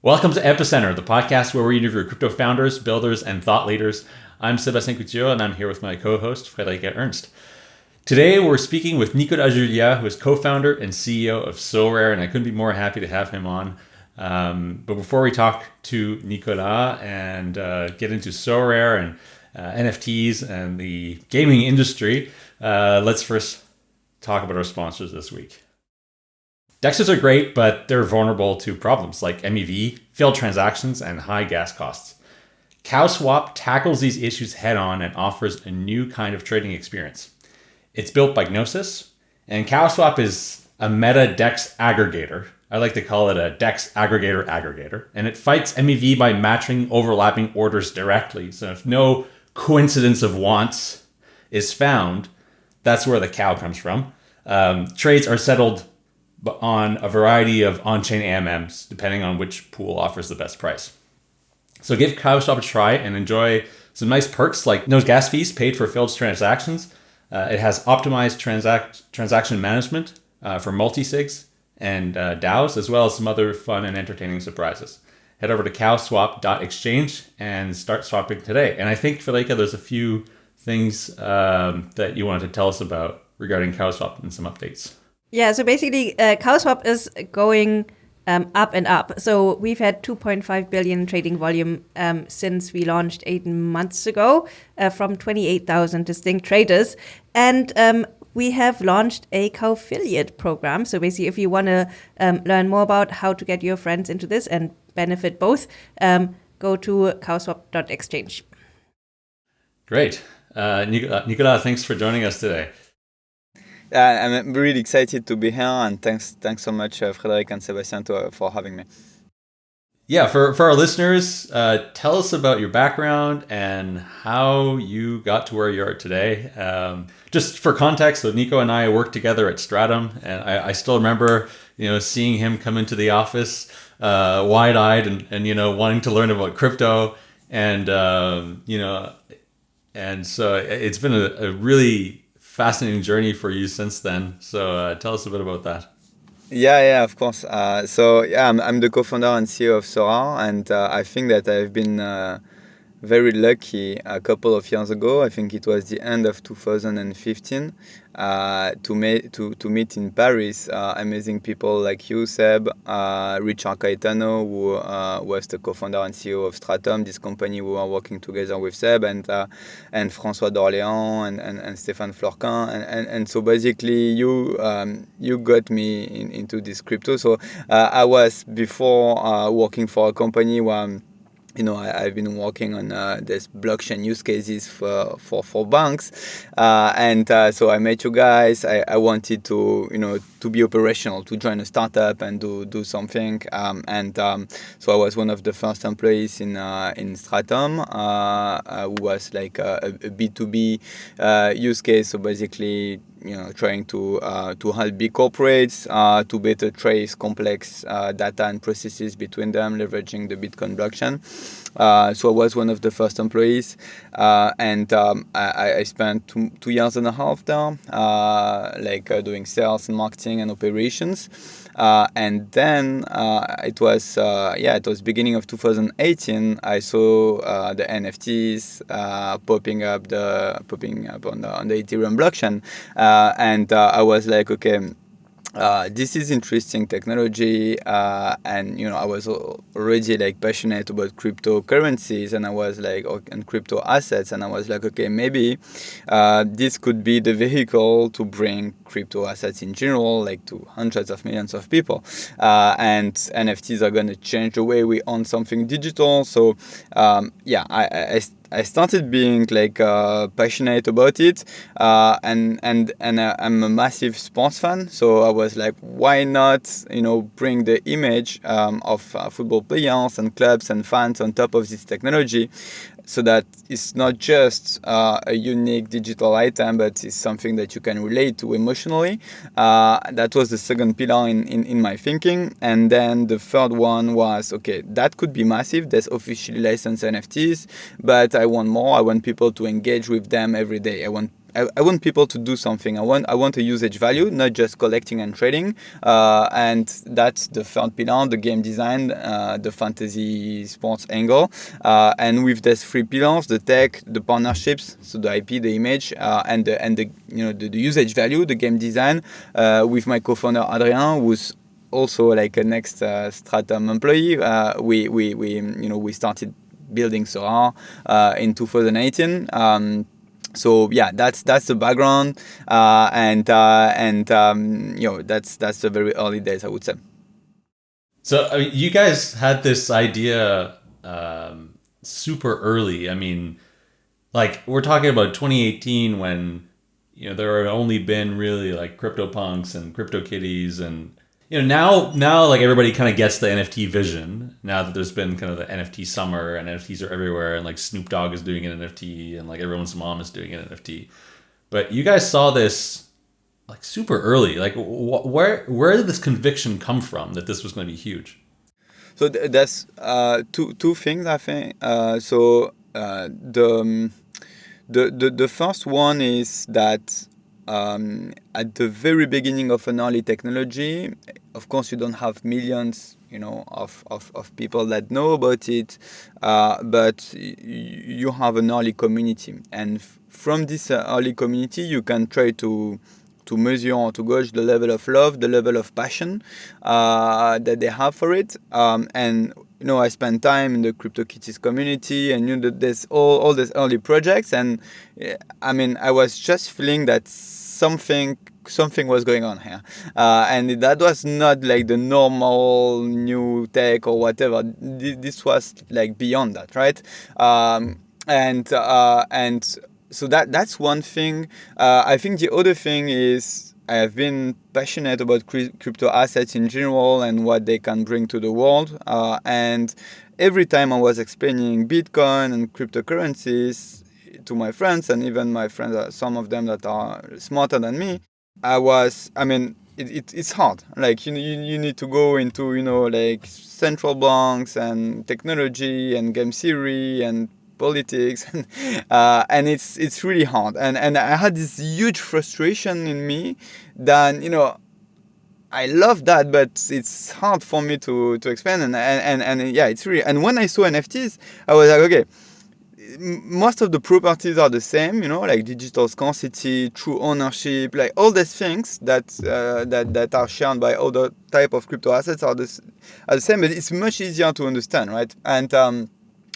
Welcome to Epicenter, the podcast where we interview crypto founders, builders, and thought leaders. I'm Sebastien Couture, and I'm here with my co-host, Friederike Ernst. Today, we're speaking with Nicolas Julia, who is co-founder and CEO of Sorare, and I couldn't be more happy to have him on. Um, but before we talk to Nicolas and uh, get into Sorare and uh, NFTs and the gaming industry, uh, let's first talk about our sponsors this week. DEXs are great, but they're vulnerable to problems like MEV, failed transactions, and high gas costs. CowSwap tackles these issues head on and offers a new kind of trading experience. It's built by Gnosis, and CowSwap is a meta DEX aggregator. I like to call it a DEX aggregator aggregator, and it fights MEV by matching overlapping orders directly. So if no coincidence of wants is found, that's where the cow comes from. Um, trades are settled on a variety of on-chain AMMs, depending on which pool offers the best price. So give CowSwap a try and enjoy some nice perks like no gas fees paid for failed transactions. Uh, it has optimized transact transaction management uh, for multi-sigs and uh, DAOs, as well as some other fun and entertaining surprises. Head over to cowswap.exchange and start swapping today. And I think, Felica, there's a few things um, that you wanted to tell us about regarding CowSwap and some updates. Yeah, so basically, uh, CowSwap is going um, up and up. So we've had 2.5 billion trading volume um, since we launched eight months ago uh, from 28,000 distinct traders. And um, we have launched a co-affiliate program. So basically, if you want to um, learn more about how to get your friends into this and benefit both, um, go to cowswap.exchange. Great. Uh, Nicolas, thanks for joining us today. I'm really excited to be here, and thanks, thanks so much, uh, Frederic and Sebastien, to, uh, for having me. Yeah, for, for our listeners, uh, tell us about your background and how you got to where you are today. Um, just for context, so Nico and I worked together at Stratum, and I, I still remember, you know, seeing him come into the office uh, wide-eyed and, and you know wanting to learn about crypto, and um, you know, and so it's been a, a really fascinating journey for you since then. So uh, tell us a bit about that. Yeah, yeah, of course. Uh, so yeah, I'm, I'm, the co-founder and CEO of Sorare, and uh, I think that I've been uh, very lucky a couple of years ago. I think it was the end of 2015 uh, to, meet to, to meet in Paris uh, amazing people like you, Seb, uh, Richard Caetano, who uh, was the co-founder and CEO of Stratum, this company we were working together with Seb, and uh, and François d'Orléans and, and, and Stéphane Fleurquin. And, and, and so basically you um, you got me in, into this crypto. So uh, I was before working for a company where you know, I, have been working on uh, this blockchain use cases for for, for banks, uh, and uh, so I met you guys. I, I wanted to, you know, to be operational, to join a startup and do do something. Um, and um, so I was one of the first employees in uh, in Stratum, uh, uh, who was like a B two B use case. So basically, you know, trying to uh, to help big corporates uh, to better trace complex uh, data and processes between them, leveraging the Bitcoin blockchain. So I was one of the first employees, and um, I, I, spent two, two, years and a half there, uh, like doing sales and marketing and operations. Uh, and then uh, it was uh, yeah it was beginning of 2018 I saw uh, the NFTs uh, popping up the popping up on the on the Ethereum blockchain. Uh, and I was like okay uh, this is interesting technology uh, and you know I was already like passionate about cryptocurrencies and I was like and crypto assets and I was like okay maybe uh, this could be the vehicle to bring crypto assets in general like to hundreds of millions of people. Uh, and NFTs are going to change the way we own something digital so um, yeah I, I I started being like uh, passionate about it, uh, and and and uh, I'm a massive sports fan. So I was like, why not, you know, bring the image um, of uh, football players and clubs and fans on top of this technology, so that it's not just uh, a unique digital item, but it's something that you can relate to emotionally. Uh, that was the second pillar in, in, in, my thinking. And then the third one was, okay, that could be massive. There's officially licensed NFTs, but I want more. I want people to engage with them every day. I want I, want people to do something. I want I want a usage value, not just collecting and trading. Uh, and that's the third pillar, the game design, uh, the fantasy sports angle. Uh, and with these three pillars, the tech, the partnerships, so the IP, the image, uh, and the and the you know the, the usage value, the game design. Uh, with my co-founder Adrien, who's also like a next uh, Stratum employee, we we we you know we started building Sorare in 2018. Um, so yeah, that's that's the background, uh, and uh, and um, you know that's that's the very early days, I would say. So I mean, you guys had this idea um, super early. I mean, like we're talking about 2018 when you know there had only been really like CryptoPunks and crypto CryptoKitties and you know now now like everybody kind of gets the NFT vision now that there's been kind of the NFT summer and NFTs are everywhere and like Snoop Dogg is doing an NFT and like everyone's mom is doing an NFT, but you guys saw this like super early. Like wh- where where did this conviction come from that this was going to be huge? So th- that's uh, two two things I think. Uh, so uh, the, um, the the the first one is that um, at the very beginning of an early technology, of course, you don't have millions, you know, of, of, of people that know about it, uh, but you have an early community, and from this uh, early community, you can try to to measure or to gauge the level of love, the level of passion uh, that they have for it, um, and you know, I spent time in the CryptoKitties community and you know, there's all, all these early projects. And I mean, I was just feeling that something something was going on here. Uh, and that was not like the normal new tech or whatever. This was like beyond that right? Um, and uh, and so that that's one thing. Uh, i think the other thing is i have been passionate about crypto assets in general and what they can bring to the world. Uh, and every time i was explaining bitcoin and cryptocurrencies to my friends and even my friends, uh, some of them that are smarter than me, I was, I mean, it, it, it's hard. Like you, you, you need to go into you know like central banks and technology and game theory and politics, and, uh, and it's it's really hard. And and I had this huge frustration in me that you know I love that, but it's hard for me to to explain. And and and, and yeah, it's really. And when I saw NFTs, I was like, okay most of the properties are the same, you know, like digital scarcity, true ownership, like all these things that uh, that that are shared by other type of crypto assets are the, are the same, but it's much easier to understand, right? And um,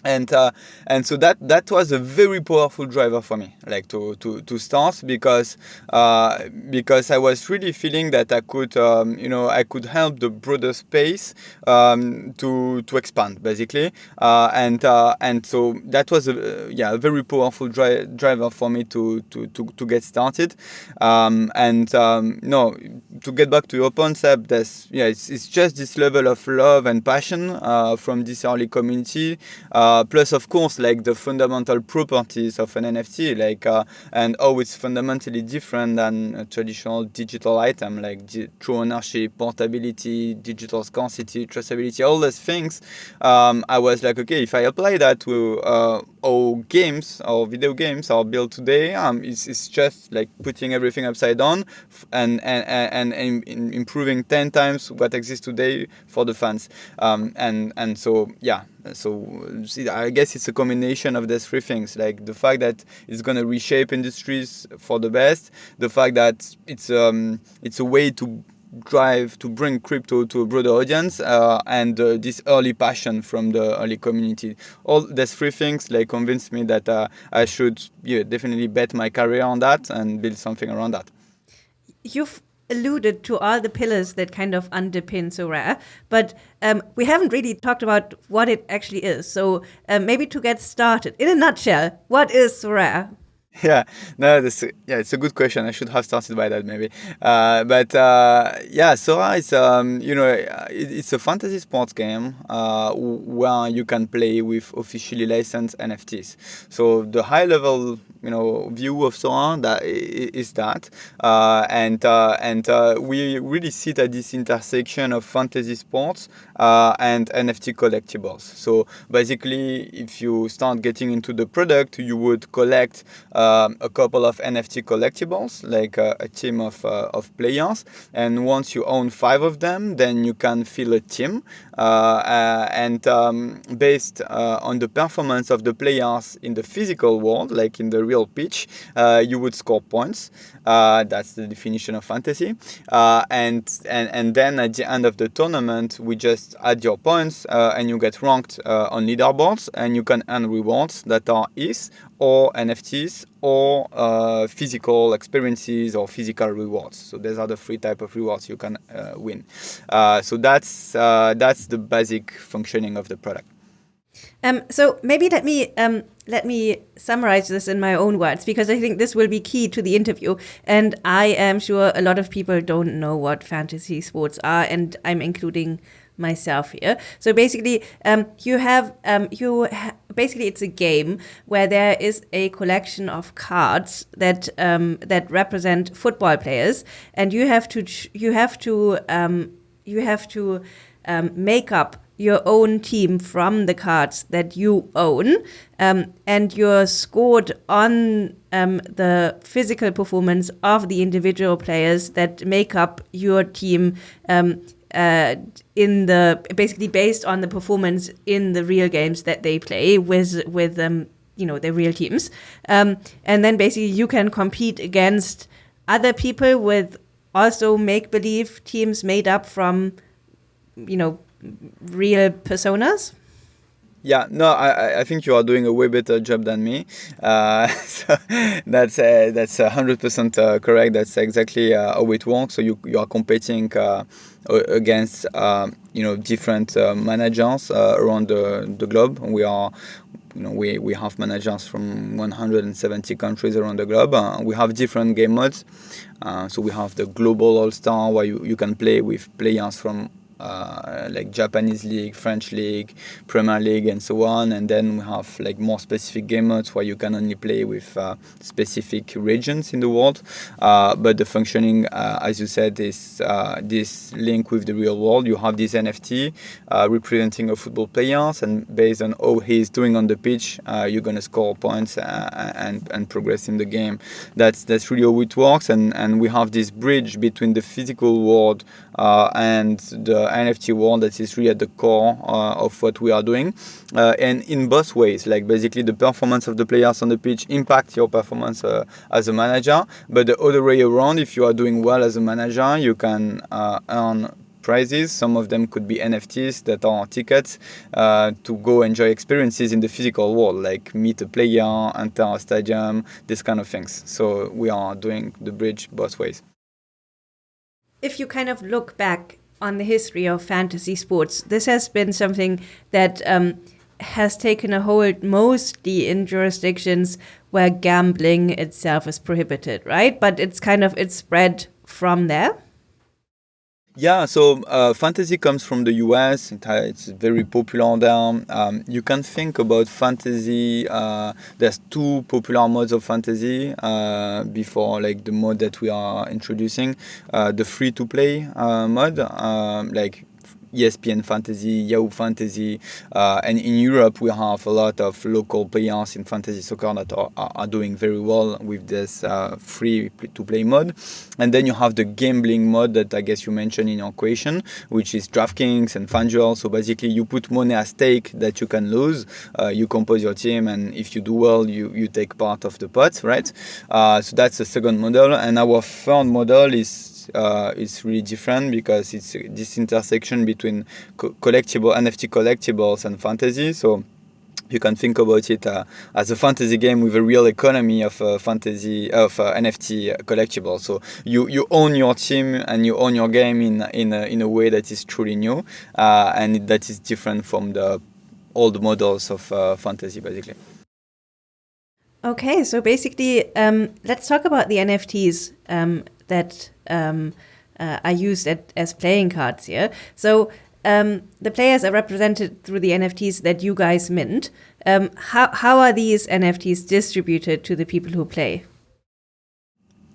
and uh, and so that that was a very powerful driver for me like to to, to start because uh, because I was really feeling that I could um, you know I could help the broader space um, to to expand basically. Uh, and uh, and so that was a yeah a very powerful dri- driver for me to to, to, to get started. Um, and um, no to get back to your concept that's yeah it's, it's just this level of love and passion uh, from this early community uh, uh, plus, of course, like the fundamental properties of an NFT, like uh, and how it's fundamentally different than a traditional digital item, like true ownership, portability, digital scarcity, traceability, all those things. Um, I was like, okay, if I apply that to uh, games or video games are built today, um, it's, it's just like putting everything upside down and and, and, and improving ten times what exists today for the fans. Um, and and so yeah, so I guess it's a combination of these three things, like the fact that it's going to reshape industries for the best, the fact that it's um it's a way to drive to bring crypto to a broader audience uh, and uh, this early passion from the early community. All these three things like convinced me that uh, i should yeah, definitely bet my career on that and build something around that. You've alluded to all the pillars that kind of underpin Sorare, but um, we haven't really talked about what it actually is. So um, maybe to get started, in a nutshell, what is Sorare? yeah. No this yeah it's a good question. I should have started by that maybe. Uh, but uh, yeah Sorare is um, you know it, it's a fantasy sports game uh, where you can play with officially licensed nfts so the high level you know view of Sorare that is that uh, and uh, and uh, we really sit at this intersection of fantasy sports and nft collectibles. So basically if you start getting into the product you would collect um, a couple of NFT collectibles, like uh, a team of, uh, of players. And once you own five of them, then you can fill a team. Uh, uh, and um, based uh, on the performance of the players in the physical world, like in the real pitch, you would score points. that's the definition of fantasy. and, and, and then at the end of the tournament, we just add your points and you get ranked on leaderboards and you can earn rewards that are ETH or NFTs or uh, physical experiences or physical rewards. So these are the three type of rewards you can uh, win. Uh, so that's uh, that's the basic functioning of the product. Um, so maybe let me um, let me summarize this in my own words because I think this will be key to the interview. And I am sure a lot of people don't know what fantasy sports are, and I'm including myself here. So basically, um, you have um, you ha basically it's a game where there is a collection of cards that um, that represent football players, and you have to you have to um, you have to um, make up your own team from the cards that you own, um, and you're scored on um, the physical performance of the individual players that make up your team um, uh, in the basically based on the performance in the real games that they play with with um, you know their real teams, um, and then basically you can compete against other people with also make believe teams made up from you know real personas. Yeah, no, I, I think you are doing a way better job than me. Uh, so that's uh, that's hundred percent uh, correct. That's exactly uh, how it works. So you you are competing uh, against uh, you know different managers around the, the globe. We are you know, we, we have managers from 170 countries around the globe. Uh, we have different game modes. Uh, so we have the global all-star where you, you can play with players from uh, like Japanese league, French league, Premier League, and so on. And then we have like more specific game modes where you can only play with uh, specific regions in the world. Uh, but the functioning, uh, as you said, is uh, this link with the real world. You have this NFT representing a football player, and based on how he's doing on the pitch, you're gonna score points and and progress in the game. That's that's really how it works. And and we have this bridge between the physical world and the NFT world that is really at the core uh, of what we are doing. Uh, and in both ways, like basically the performance of the players on the pitch impact your performance uh, as a manager. But the other way around, if you are doing well as a manager, you can earn prizes. Some of them could be NFTs that are tickets uh, to go enjoy experiences in the physical world, like meet a player, enter a stadium, this kind of things. So we are doing the bridge both ways. If you kind of look back on the history of fantasy sports. This has been something that um, has taken a hold mostly in jurisdictions where gambling itself is prohibited, right? But it's kind of it's spread from there. Yeah, so uh, fantasy comes from the US. It's very popular there. Um, you can think about fantasy. Uh, there's two popular modes of fantasy uh, before, like the mode that we are introducing, uh, the free-to-play uh, mode, um, like ESPN Fantasy, Yahoo Fantasy, uh, and in Europe we have a lot of local players in fantasy soccer that are, are doing very well with this uh, free to play mode. And then you have the gambling mode that I guess you mentioned in your question, which is DraftKings and FanDuel. So basically you put money at stake that you can lose. Uh, you compose your team, and if you do well, you, you take part of the pot, right? Uh, so that's the second model. And our third model is uh, it's really different because it's this intersection between co collectible NFT collectibles and fantasy. So you can think about it uh, as a fantasy game with a real economy of uh, fantasy of uh, NFT collectible. So you, you own your team and you own your game in in a, in a way that is truly new uh, and that is different from the old models of uh, fantasy, basically. Okay, so basically, um, let's talk about the NFTs um, that um, uh, are used at, as playing cards here. So um, the players are represented through the NFTs that you guys mint. Um, how, how are these NFTs distributed to the people who play?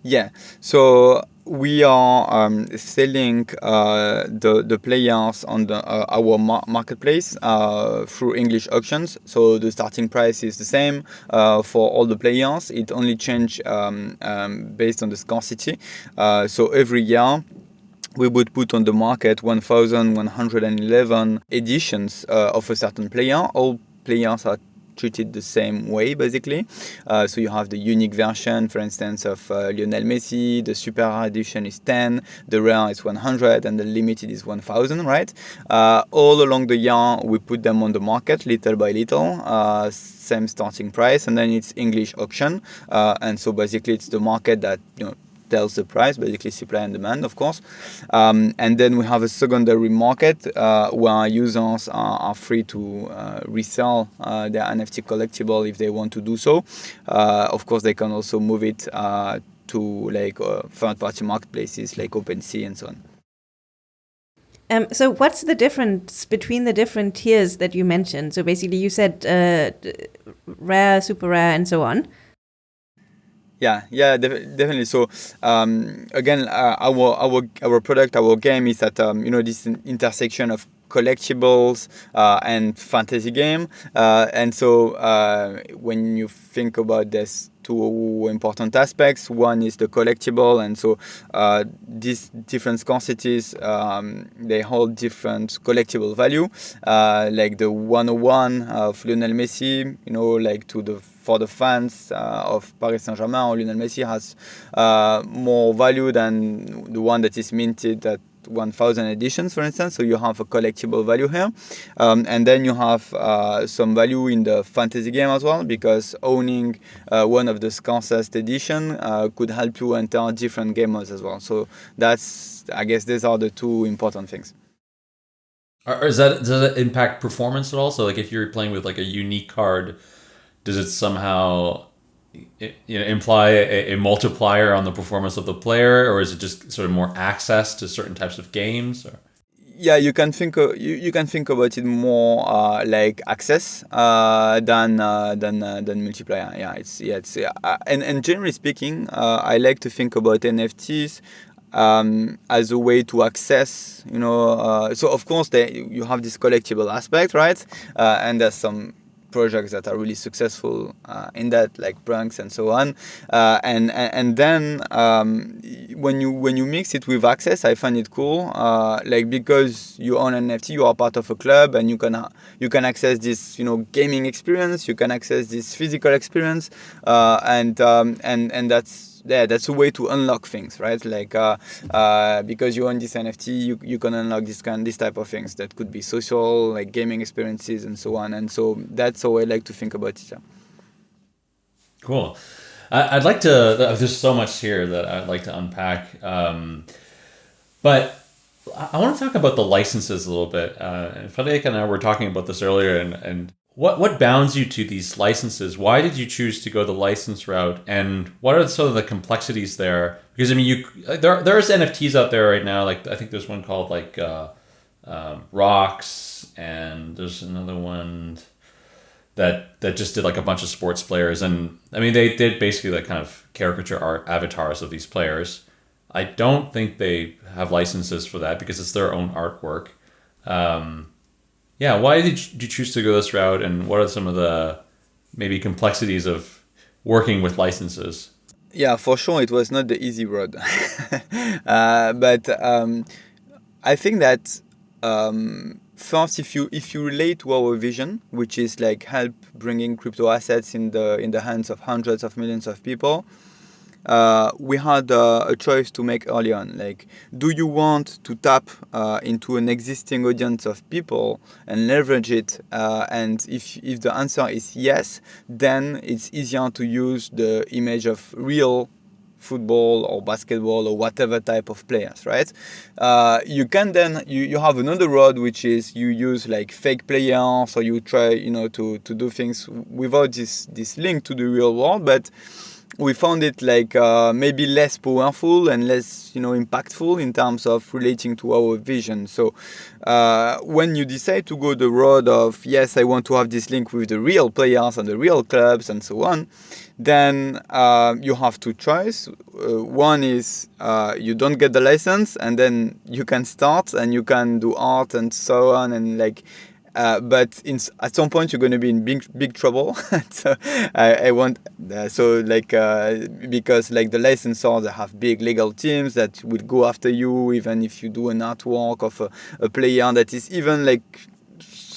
Yeah, so we are um, selling uh, the the players on the, uh, our mar- marketplace uh, through English auctions. So the starting price is the same uh, for all the players. It only change um, um, based on the scarcity. Uh, so every year we would put on the market 1,111 editions uh, of a certain player. All players are treated the same way basically. Uh, so you have the unique version, for instance, of uh, Lionel Messi. The super edition is 10, the rare is 100, and the limited is 1,000. Right? Uh, all along the year, we put them on the market little by little. Uh, same starting price, and then it's English auction, uh, and so basically it's the market that you know tells the price, basically supply and demand, of course. Um, and then we have a secondary market uh, where users are, are free to uh, resell uh, their NFT collectible if they want to do so. Uh, of course, they can also move it uh, to like uh, third-party marketplaces like OpenSea and so on. Um, so what's the difference between the different tiers that you mentioned? So basically, you said rare, super rare, and so on. Yeah, yeah, def- definitely. So um, again, uh, our our our product, our game is at um, you know this intersection of collectibles uh, and fantasy game, uh, and so uh, when you think about this two important aspects. One is the collectible, and so uh, these different scarcities um, they hold different collectible value. Uh, like the 101 of Lionel Messi, you know, like to the for the fans uh, of Paris Saint-Germain, Lionel Messi has uh, more value than the one that is minted at 1000 editions, for instance. So you have a collectible value here. Um, and then you have uh, some value in the fantasy game as well, because owning uh, one of the scarcest edition uh, could help you enter different game modes as well. So that's, I guess, these are the two important things. Or is that does that impact performance at all? So like if you're playing with like a unique card, does it somehow you know imply a, a, multiplier on the performance of the player or is it just sort of more access to certain types of games or? yeah you can think you, you can think about it more uh, like access uh, than uh, than uh, than multiplier yeah it's yeah it's uh, and and generally speaking uh, I like to think about NFTs um, as a way to access you know so of course they, you have this collectible aspect right and there's some projects that are really successful uh, in that, like Punks and so on. Uh, and, and then um, when you when you mix it with access, I find it cool. Uh, like because you own an NFT, you are part of a club, and you can you can access this you know gaming experience, you can access this physical experience, uh, and um, and and that's yeah, that's a way to unlock things, right? Like uh, uh, because you own this NFT, you, you can unlock this kind this type of things that could be social, like gaming experiences and so on. And so that's how I like to think about it. Yeah. Cool. I'd like to. There's so much here that I'd like to unpack, um, but I want to talk about the licenses a little bit. Uh, Frederic and I were talking about this earlier, and, and what what bounds you to these licenses? Why did you choose to go the license route, and what are some of the complexities there? Because I mean, you there there's NFTs out there right now. Like I think there's one called like uh, um, Rocks, and there's another one that that just did like a bunch of sports players, and I mean they did basically like kind of caricature art avatars of these players. I don't think they have licenses for that because it's their own artwork. Um, yeah, why did you choose to go this route, and what are some of the maybe complexities of working with licenses? Yeah, for sure, it was not the easy road, uh, but um, I think that um, first, if you if you relate to our vision, which is like help bringing crypto assets in the in the hands of hundreds of millions of people, uh, we had uh, a choice to make early on. Like, do you want to tap uh, into an existing audience of people and leverage it? Uh, and if, if the answer is yes, then it's easier to use the image of real football or basketball or whatever type of players right uh, you can then you, you have another road which is you use like fake players or you try you know to to do things without this this link to the real world but we found it like uh, maybe less powerful and less you know impactful in terms of relating to our vision. So uh, when you decide to go the road of yes i want to have this link with the real players and the real clubs and so on then uh, you have two choices uh, one is uh, you don't get the license and then you can start and you can do art and so on and like uh, but in, at some point you're going to be in big big trouble. so I, I want uh, so like uh, because like the licensors they have big legal teams that will go after you even if you do an artwork of a, a player that is even like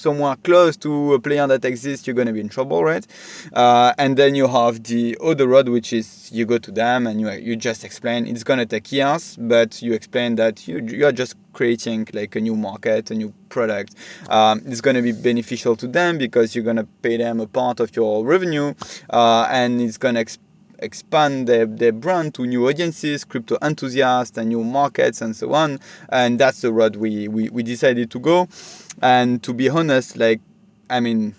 somewhere close to a player that exists, you're going to be in trouble, right? Uh, and then you have the other road, which is you go to them and you, you just explain. It's going to take years, but you explain that you, you're just creating like a new market, a new product. Um, it's going to be beneficial to them because you're going to pay them a part of your revenue uh, and it's going to expand their, their brand to new audiences, crypto enthusiasts, and new markets, and so on. And that's the road we, we, we decided to go. And to be honest, like, I mean,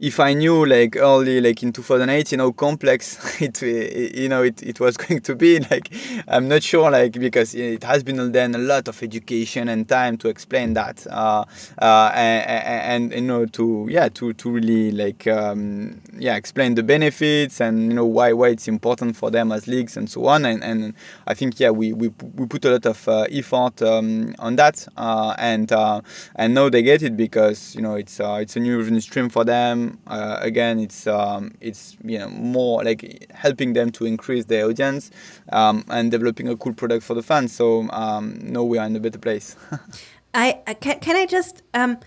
if I knew like early, like in 2018, how complex it, you know, it, it was going to be, like, I'm not sure, like, because it has been then a lot of education and time to explain that, uh, uh, and, and, you know, to yeah, to to really like um, yeah, explain the benefits and you know why why it's important for them as leagues and so on, and, and I think yeah, we we, we put a lot of uh, effort um, on that, uh, and uh, and now they get it because you know it's uh, it's a new revenue stream for them uh, again it's um, it's you know more like helping them to increase their audience um, and developing a cool product for the fans. So um, now we are in a better place. I, I can, can I just um,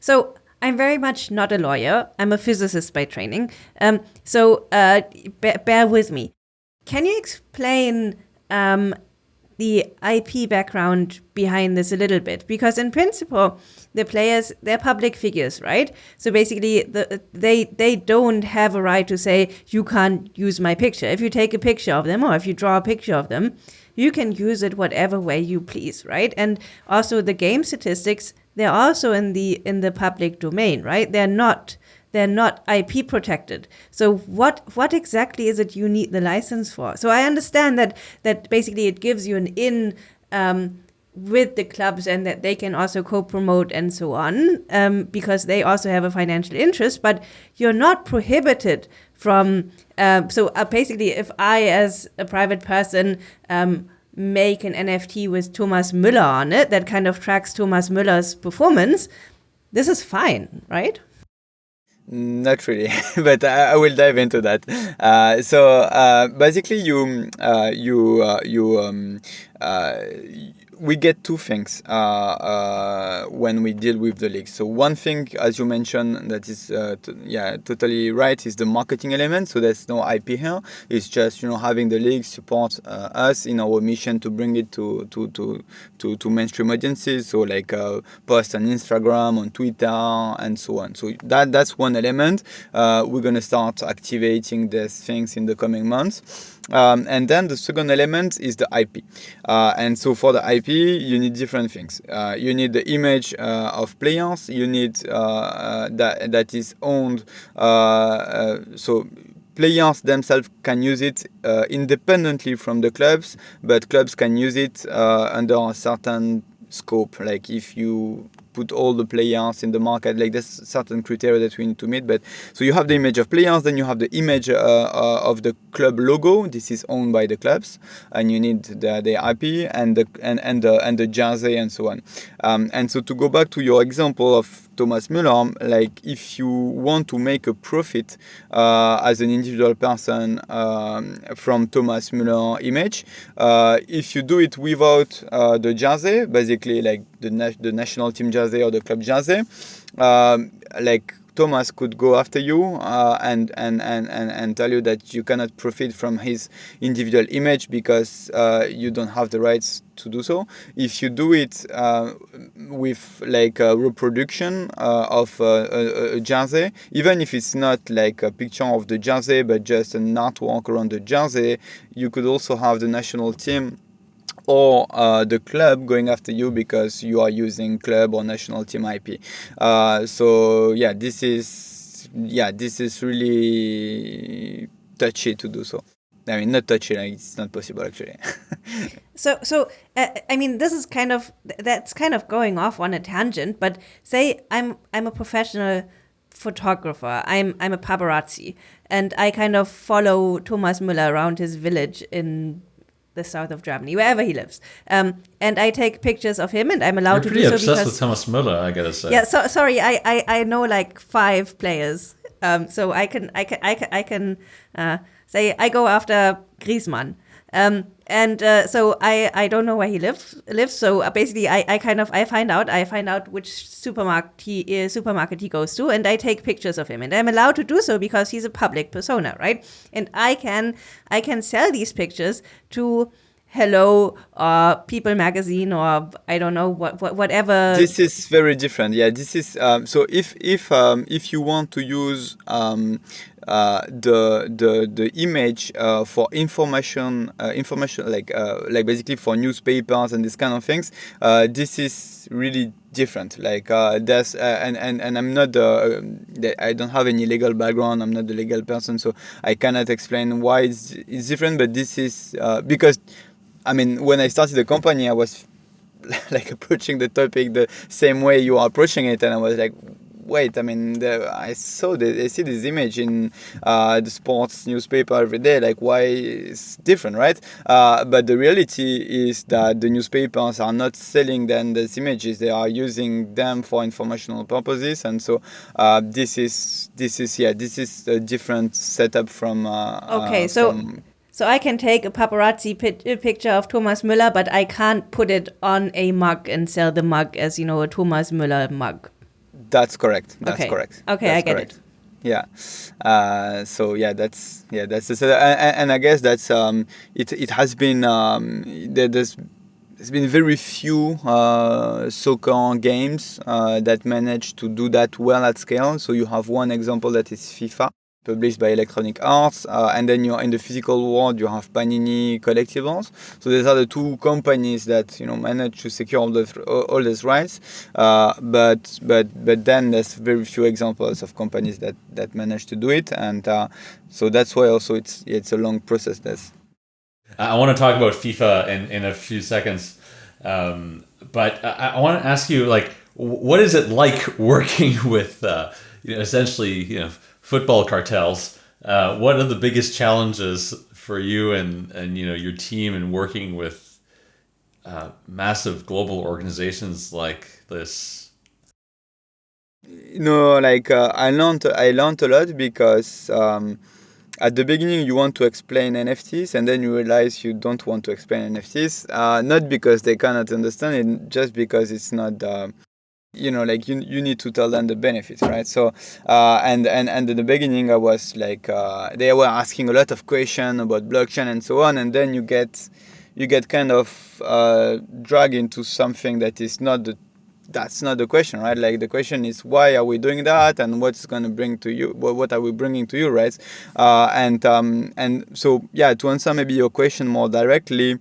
so I'm very much not a lawyer. I'm a physicist by training. Um, so uh, bear, bear with me. Can you explain um, the IP background behind this a little bit. Because in principle the players they're public figures right? So basically the, they they don't have a right to say you can't use my picture. If you take a picture of them or if you draw a picture of them you can use it whatever way you please right? And also the game statistics they're also in the in the public domain right? They're not they're not IP protected. So what what exactly is it you need the license for? So I understand that that basically it gives you an in um, with the clubs and that they can also co-promote and so on um, because they also have a financial interest. But you're not prohibited from. Uh, so uh, basically, if I as a private person um, make an NFT with Thomas Müller on it that kind of tracks Thomas Müller's performance, this is fine, right? Not really, but I, I, will dive into that. Uh, so uh, basically, you uh, you uh, you um, uh, we get two things uh, uh, when we deal with the league. So one thing, as you mentioned, that is uh, t- yeah totally right, is the marketing element. So there's no IP here. It's just you know having the league support uh, us in our mission to bring it to to to to, to mainstream audiences. So like uh, post on Instagram, on Twitter, and so on. So that that's one element. Uh, we're gonna start activating these things in the coming months. Um, and then the second element is the IP. Uh, and so for the IP, you need different things. Uh, you need the image uh, of players. You need uh, uh, that that is owned. Uh, so players themselves can use it independently from the clubs, but clubs can use it under a certain scope. Like if you put all the players in the market. Like there's certain criteria that we need to meet. But so you have the image of players, then you have the image uh, uh, of the club logo. This is owned by the clubs, and you need the, the IP and the and and the and the jersey and so on. Um, and so to go back to your example of Thomas Müller, like if you want to make a profit uh, as an individual person um, from Thomas Müller image, uh, if you do it without uh, the jersey, basically like the, na- the national team jersey or the club jersey, um, like Thomas could go after you uh, and, and, and, and, and tell you that you cannot profit from his individual image because uh, you don't have the rights to do so. If you do it uh, with like a reproduction uh, of a, a, jersey, even if it's not like a picture of the jersey but just an artwork around the jersey, you could also have the national team or uh, the club going after you because you are using club or national team IP. Uh, so yeah, this is yeah this is really touchy to do so. I mean, not touchy. Like it's not possible actually. so, so uh, I mean, this is kind of that's kind of going off on a tangent. But say I'm I'm a professional photographer. I'm I'm a paparazzi, and I kind of follow Thomas Müller around his village in the south of Germany, wherever he lives. Um, and I take pictures of him, and I'm allowed You're to do so obsessed because with Thomas Müller, I gotta say. yeah. So sorry, I, I I know like five players. Um, so I can I can I can I can uh, say I go after Griezmann. Um, and uh, so I, I don't know where he lives lives. So uh, basically, I, I kind of I find out I find out which supermarket he uh, supermarket he goes to, and I take pictures of him, and I'm allowed to do so because he's a public persona, right? And I can I can sell these pictures to Hello or People Magazine or I don't know what, what whatever. This is very different. Yeah, this is um, so if if um, if you want to use um, uh, the the the image uh, for information uh, information like uh, like basically for newspapers and this kind of things, uh, this is really different. Like uh, that's and, and and I'm not the I don't have any legal background. I'm not the legal person, so I cannot explain why it's, it's different. But this is because I mean, when I started the company, I was like approaching the topic the same way you are approaching it, and I was like, wait, I mean, the, I saw the, I see this image in uh, the sports newspaper every day. Like, why it's different, right? Uh, but the reality is that the newspapers are not selling then these images; they are using them for informational purposes, and so uh, this is this is yeah, this is a different setup from. Uh, okay, uh, so. From, so I can take a paparazzi picture of Thomas Müller, but I can't put it on a mug and sell the mug as you know a Thomas Müller mug. That's correct. That's okay. correct. Okay, that's I get correct. it. Yeah. Uh, so yeah, that's yeah, that's the, and, and I guess that's um, it. It has been um, there, there's there's been very few uh, soccer games uh, that manage to do that well at scale. So you have one example that is FIFA published by Electronic Arts, uh, and then you're in the physical world. You have Panini Collectibles. So these are the two companies that you know manage to secure all the all these rights. Uh, but but but then there's very few examples of companies that that manage to do it, and uh, so that's why also it's it's a long process. This. I want to talk about FIFA in in a few seconds, um, but I, I want to ask you like, what is it like working with uh, you know, essentially you know football cartels. Uh, what are the biggest challenges for you and and you know your team in working with uh, massive global organizations like this? No, like uh, I learned I learned a lot because. Um, at the beginning, you want to explain NFTs, and then you realize you don't want to explain NFTs. Uh, not because they cannot understand it, just because it's not you know like you you need to tell them the benefits right? So uh, and and and in the beginning i was like uh, they were asking a lot of questions about blockchain and so on and then you get you get kind of uh, dragged into something that is not the that's not the question right? Like the question is why are we doing that and what's going to bring to you what are we bringing to you right? Uh, and um, and so yeah to answer maybe your question more directly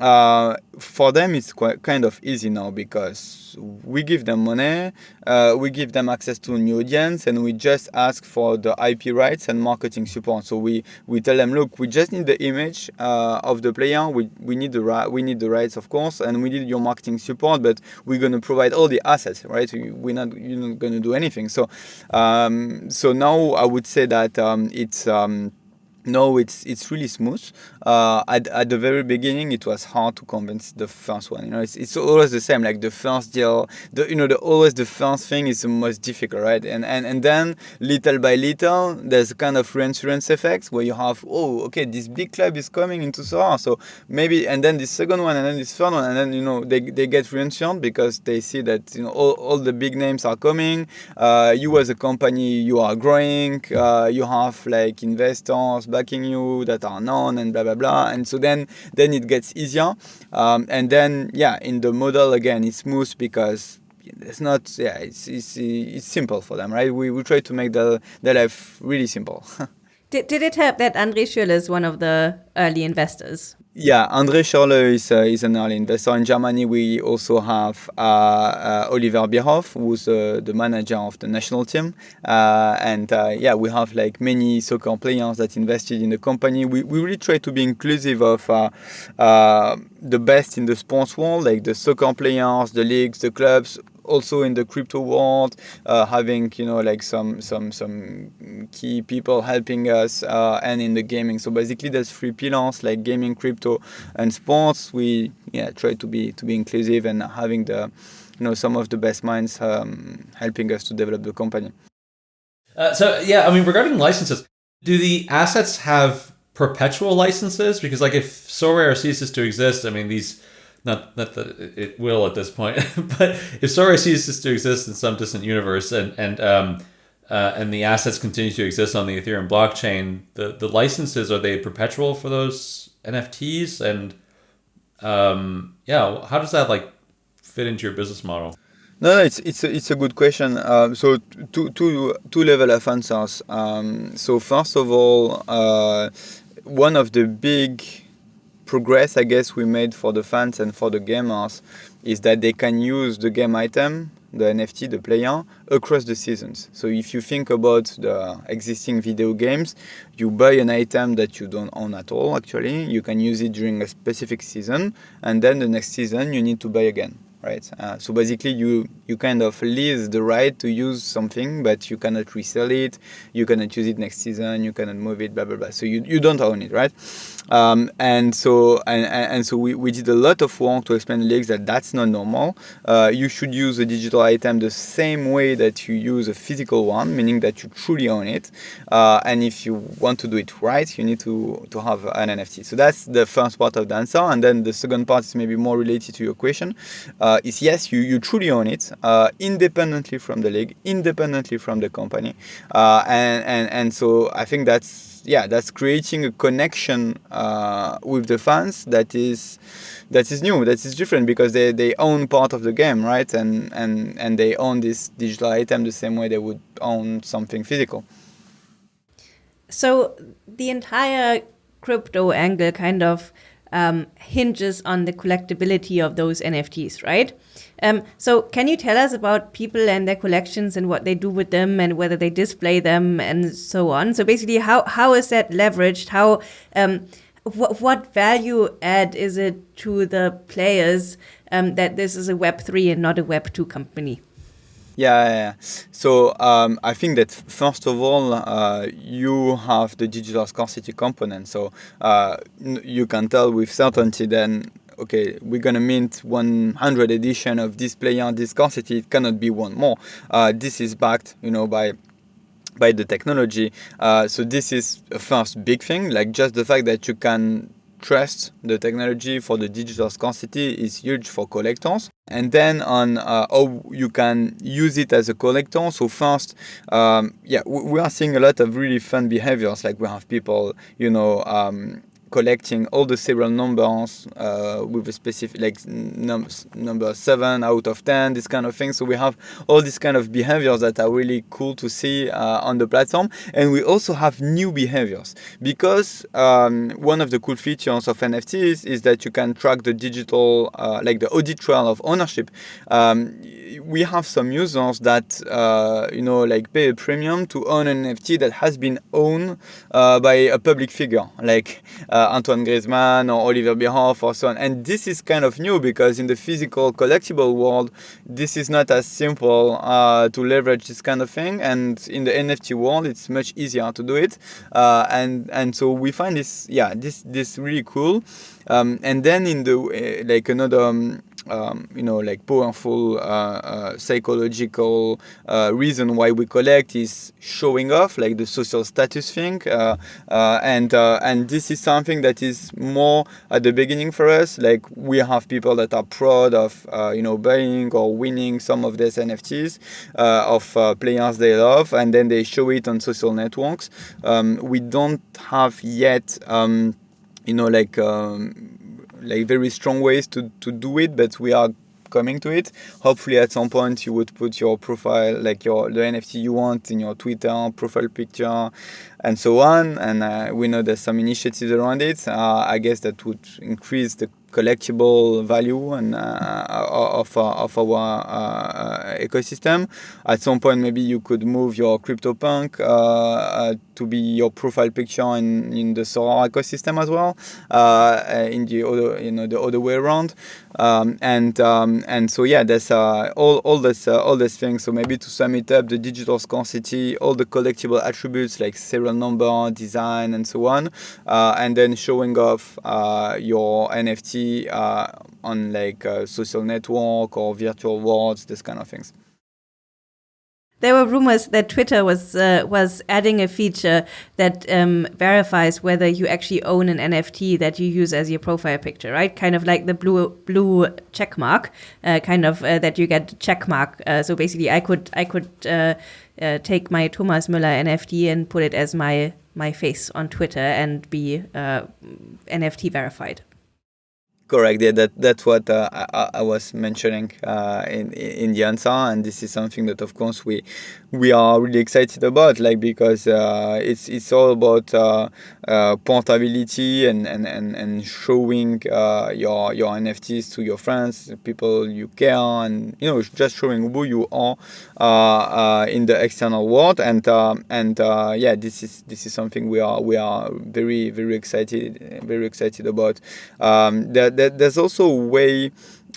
uh, for them it's quite kind of easy now because we give them money, uh, we give them access to a new audience, and we just ask for the IP rights and marketing support. So we, we tell them, look, we just need the image uh, of the player, we, we need the we need the rights, of course, and we need your marketing support, but we're going to provide all the assets, right? We're not you're not going to do anything. So um, so now I would say that um, it's um, no, it's it's really smooth. Uh, at, at the very beginning, it was hard to convince the first one. You know, it's, it's always the same. Like the first deal, the you know, the always the first thing is the most difficult, right? And and and then little by little, there's a kind of reinsurance effect where you have, oh, okay, this big club is coming into Sorare, so maybe, and then the second one, and then this third one, and then you know they they get reinsured because they see that you know all, all the big names are coming. Uh, you as a company, you are growing. Uh, you have like investors backing you that are known and blah blah blah and so then then it gets easier. Um, and then yeah in the model again it's smooth because it's not yeah it's, it's it's simple for them right? We, we try to make the the life really simple Did, did it help that Andre Schürrle is one of the early investors? Yeah, Andre Schürrle is, uh, is an early investor. In Germany, we also have uh, uh, Oliver Bierhoff, who's uh, the manager of the national team. Uh, and uh, yeah, we have like many soccer players that invested in the company. We, we really try to be inclusive of the best in the sports world, like the soccer players, the leagues, the clubs, also in the crypto world, uh, having you know like some some some key people helping us, uh, and in the gaming. So basically, there's three pillars like gaming, crypto, and sports. We yeah try to be to be inclusive and having the you know some of the best minds um, helping us to develop the company. Uh, so yeah, I mean regarding licenses, do the assets have perpetual licenses? Because like if Sorare ceases to exist, I mean these not not that it will at this point, but if Sorare ceases to exist in some distant universe and and um, uh, and the assets continue to exist on the Ethereum blockchain, the the licenses are they perpetual for those NFTs and um, yeah, how does that like fit into your business model? No, it's it's a, it's a good question. Uh, so two two two level of answers. Um, so first of all, uh, one of the big progress I guess we made for the fans and for the gamers is that they can use the game item, the NFT, the player, across the seasons. So if you think about the existing video games, you buy an item that you don't own at all actually, you can use it during a specific season and then the next season you need to buy again right? Uh, so basically, you you kind of lease the right to use something, but you cannot resell it. You cannot use it next season. You cannot move it. Blah blah blah. So you, you don't own it, right? Um, and so and, and so we, we did a lot of work to explain leagues that that's not normal. Uh, you should use a digital item the same way that you use a physical one, meaning that you truly own it. Uh, and if you want to do it right, you need to to have an NFT. So that's the first part of the answer. And then the second part is maybe more related to your question. Uh, is yes, you, you truly own it uh, independently from the league, independently from the company. Uh, and, and, and so I think that's, yeah, that's creating a connection uh, with the fans that is, that is new, that is different because they, they own part of the game, right? And, and, and they own this digital item the same way they would own something physical. So the entire crypto angle kind of um, hinges on the collectability of those NFTs, right? Um, so, can you tell us about people and their collections and what they do with them and whether they display them and so on? So, basically, how how is that leveraged? How um, wh what value add is it to the players um, that this is a Web three and not a Web two company? Yeah, yeah. So um, I think that first of all, uh, you have the digital scarcity component. So uh, you can tell with certainty then, okay, we're gonna mint 100 edition of this player, this scarcity. It cannot be one more. Uh, this is backed, you know, by by the technology. Uh, so this is a first big thing, like just the fact that you can trust the technology for the digital scarcity is huge for collectors. And then on uh, how you can use it as a collector. So first, um, yeah, we are seeing a lot of really fun behaviors. Like we have people, you know, um, collecting all the serial numbers uh, with a specific like num number seven out of ten, this kind of thing. So we have all these kind of behaviors that are really cool to see uh, on the platform, and we also have new behaviors because um, one of the cool features of NFTs is that you can track the digital, uh, like the audit trail of ownership. Um, we have some users that uh, you know like pay a premium to own an NFT that has been owned uh, by a public figure, like uh, Antoine Griezmann or Oliver Bierhoff or so on. And this is kind of new because in the physical collectible world, this is not as simple uh, to leverage this kind of thing. And in the NFT world, it's much easier to do it. Uh, and and so we find this, yeah, this this really cool. Um, and then in the uh, like another. Um, um, you know, like powerful uh, uh, psychological uh, reason why we collect is showing off, like the social status thing, uh, uh, and uh, and this is something that is more at the beginning for us. Like we have people that are proud of, you know, buying or winning some of these NFTs of players they love, and then they show it on social networks. Um, we don't have yet. Um, you know, like um, like very strong ways to, to do it, but we are coming to it. Hopefully, at some point, you would put your profile, like your the NFT you want, in your Twitter profile picture, and so on. And uh, we know there's some initiatives around it. Uh, I guess that would increase the collectible value and uh, of, uh, of our uh, ecosystem. At some point, maybe you could move your CryptoPunk to be your profile picture in, in the Sorare ecosystem as well, in the other you know the other way around. Um, and um, and so yeah, there's all all this all these things. So maybe to sum it up, the digital scarcity, all the collectible attributes like serial number, design, and so on, and then showing off your NFT uh, on like a social network or virtual worlds, this kind of things. There were rumors that Twitter was uh, was adding a feature that um, verifies whether you actually own an NFT that you use as your profile picture, right? Kind of like the blue blue check mark, uh, kind of uh, that you get check mark. Uh, so basically, I could I could uh, uh, take my Thomas Müller NFT and put it as my my face on Twitter and be NFT verified. Correct. Yeah, that that's what uh, I, I, was mentioning uh, in in the answer, and this is something that, of course, we we are really excited about, like because uh, it's it's all about uh, uh, portability and, and, and, and showing uh, your your NFTs to your friends, people you care, and you know just showing who you are in the external world, and and yeah, this is this is something we are we are very very excited very excited about. Um, that there, there's also a way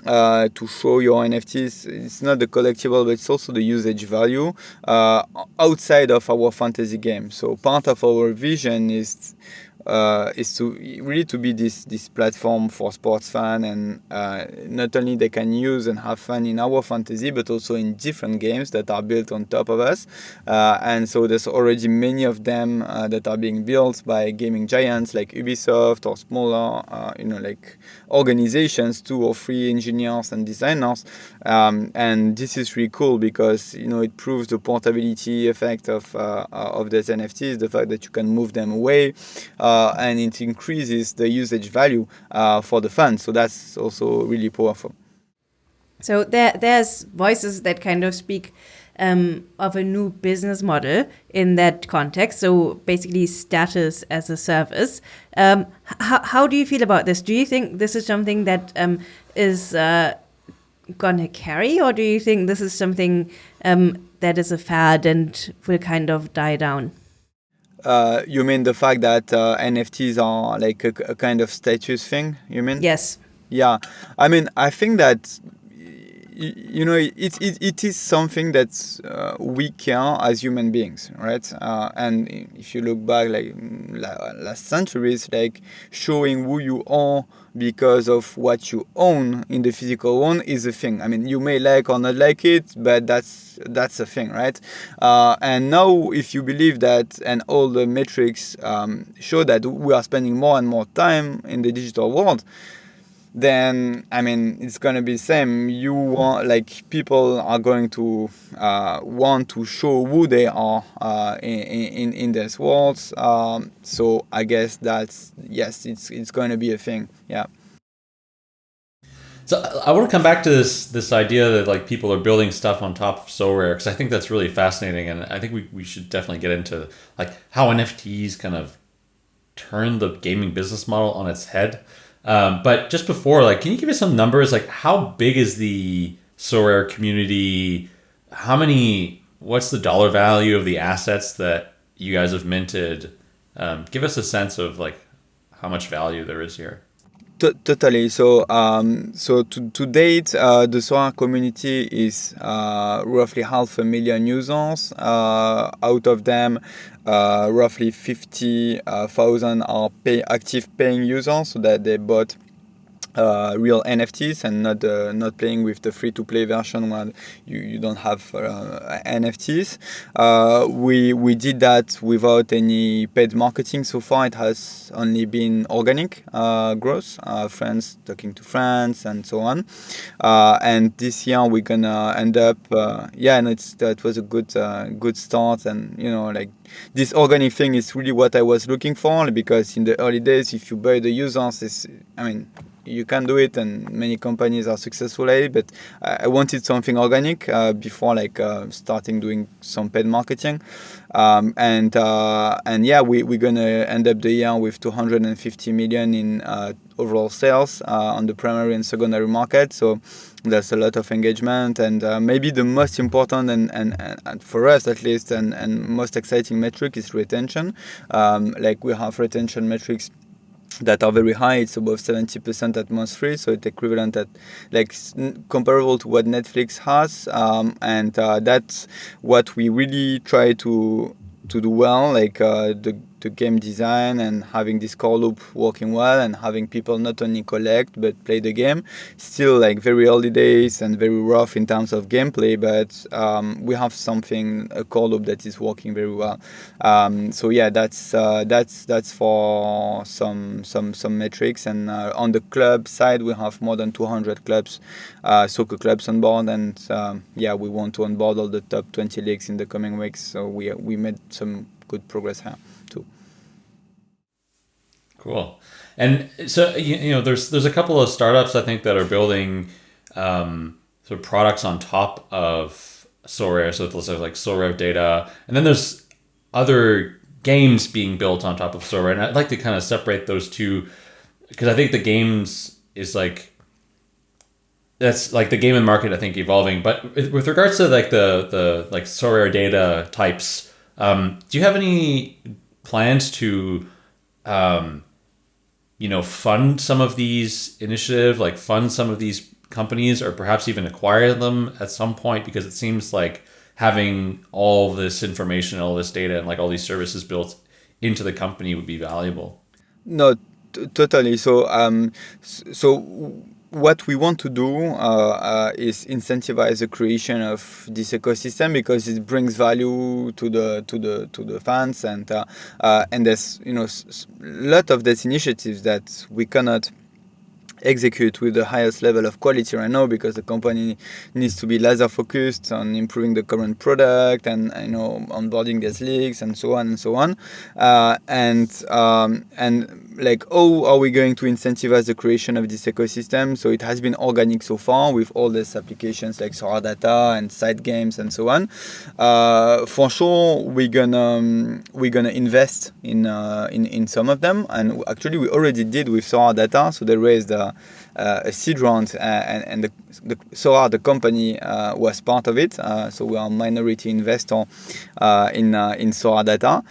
uh, to show your NFTs. It's not the collectible, but it's also the usage value uh, outside of our fantasy game. So part of our vision is uh, is to really to be this this platform for sports fan and uh, not only they can use and have fun in our fantasy but also in different games that are built on top of us uh, and so there's already many of them uh, that are being built by gaming giants like Ubisoft or smaller uh, you know like organizations two or three engineers and designers um, and this is really cool because you know it proves the portability effect of uh, of these NFTs the fact that you can move them away uh, and it increases the usage value uh, for the fund. So that's also really powerful. So there, there's voices that kind of speak um, of a new business model in that context. So basically, status as a service. Um, how, how do you feel about this? Do you think this is something that um, is uh, gonna carry, or do you think this is something um, that is a fad and will kind of die down? Uh, you mean the fact that uh, NFTs are like a, a, kind of status thing? You mean? Yes. Yeah, I mean, I think that you know it, it, it is something that uh, we care as human beings right? Uh, and if you look back like last centuries like showing who you are because of what you own in the physical one is a thing. I mean you may like or not like it but that's that's a thing right? Uh, and now if you believe that and all the metrics um, show that we are spending more and more time in the digital world then I mean it's gonna be same. You want like people are going to uh, want to show who they are uh, in, in in this world. Um, so I guess that's yes, it's it's going to be a thing. Yeah. So I want to come back to this this idea that like people are building stuff on top of Sorare because I think that's really fascinating and I think we, we should definitely get into like how NFTs kind of turn the gaming business model on its head. Um, but just before, like, can you give us some numbers? Like, how big is the Sorare community? How many? What's the dollar value of the assets that you guys have minted? Um, give us a sense of like how much value there is here. T- totally. So, um, so to, to date, uh, the Sorare community is uh, roughly half a million users. Uh, out of them, Uh, roughly 50,000 uh, are pay, active paying users, so that they bought uh, real NFTs and not uh, not playing with the free to play version where you, you don't have uh, NFTs. Uh, we we did that without any paid marketing so far. It has only been organic uh, growth, uh, friends talking to friends and so on. and this year we're gonna end up yeah, and it's that was a good good start and you know like this organic thing is really what I was looking for because in the early days if you buy the users, I mean you can do it, and many companies are successful at it. But I wanted something organic uh, before like uh, starting doing some paid marketing. Um, and uh, and yeah, we we're gonna end up the year with 250 million in uh, overall sales uh, on the primary and secondary market. So there's a lot of engagement, and uh, maybe the most important and, and, and, for us at least, and, and most exciting metric is retention. Um, like we have retention metrics that are very high. It's above 70% at month three, so it's equivalent at like comparable to what Netflix has, um, and uh, that's what we really try to to do well. Like uh, the to game design and having this core loop working well and having people not only collect but play the game. Still like very early days and very rough in terms of gameplay, but um, we have something a core loop that is working very well. Um, so yeah, that's uh, that's that's for some some some metrics. And uh, on the club side, we have more than 200 clubs, uh, soccer clubs on board, and um, yeah, we want to onboard all the top 20 leagues in the coming weeks. So we we made some good progress here. Cool. And so you, know, there's there's a couple of startups I think that are building um, sort of products on top of Sorare. So it's like Sorare data, and then there's other games being built on top of Sorare. And I'd like to kind of separate those two because I think the games is like that's like the game and market I think evolving. But with regards to like the the like Sorare data types, um, do you have any plans to um, you know, fund some of these initiative, like fund some of these companies, or perhaps even acquire them at some point? Because it seems like having all this information, all this data, and like all these services built into the company would be valuable. No, totally. So, um, so what we want to do uh, uh, is incentivize the creation of this ecosystem because it brings value to the to the to the fans and uh, uh and there's you know a lot of these initiatives that we cannot execute with the highest level of quality right now because the company needs to be laser focused on improving the current product and you know onboarding these leaks and so on and so on. Uh, and um, and like how are we going to incentivize the creation of this ecosystem? So it has been organic so far with all these applications like Sorare Data and side games and so on. Uh, for sure we're gonna um, we're gonna invest in, uh, in in some of them. And actually we already did with Sorare Data so they raised uh, a seed round, uh, and, and the, the the company, uh, was part of it. so we are a minority investor in in Sorare Data.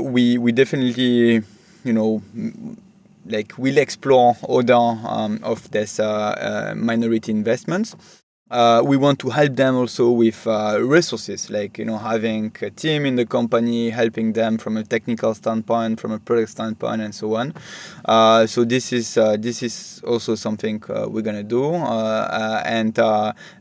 we we definitely, you know like we'll explore other um, of this uh, uh, minority investments uh, we want to help them also with uh, resources, like you know having a team in the company, helping them from a technical standpoint, from a product standpoint, and so on. Uh, so this is uh, this is also something uh, we're gonna do, uh, and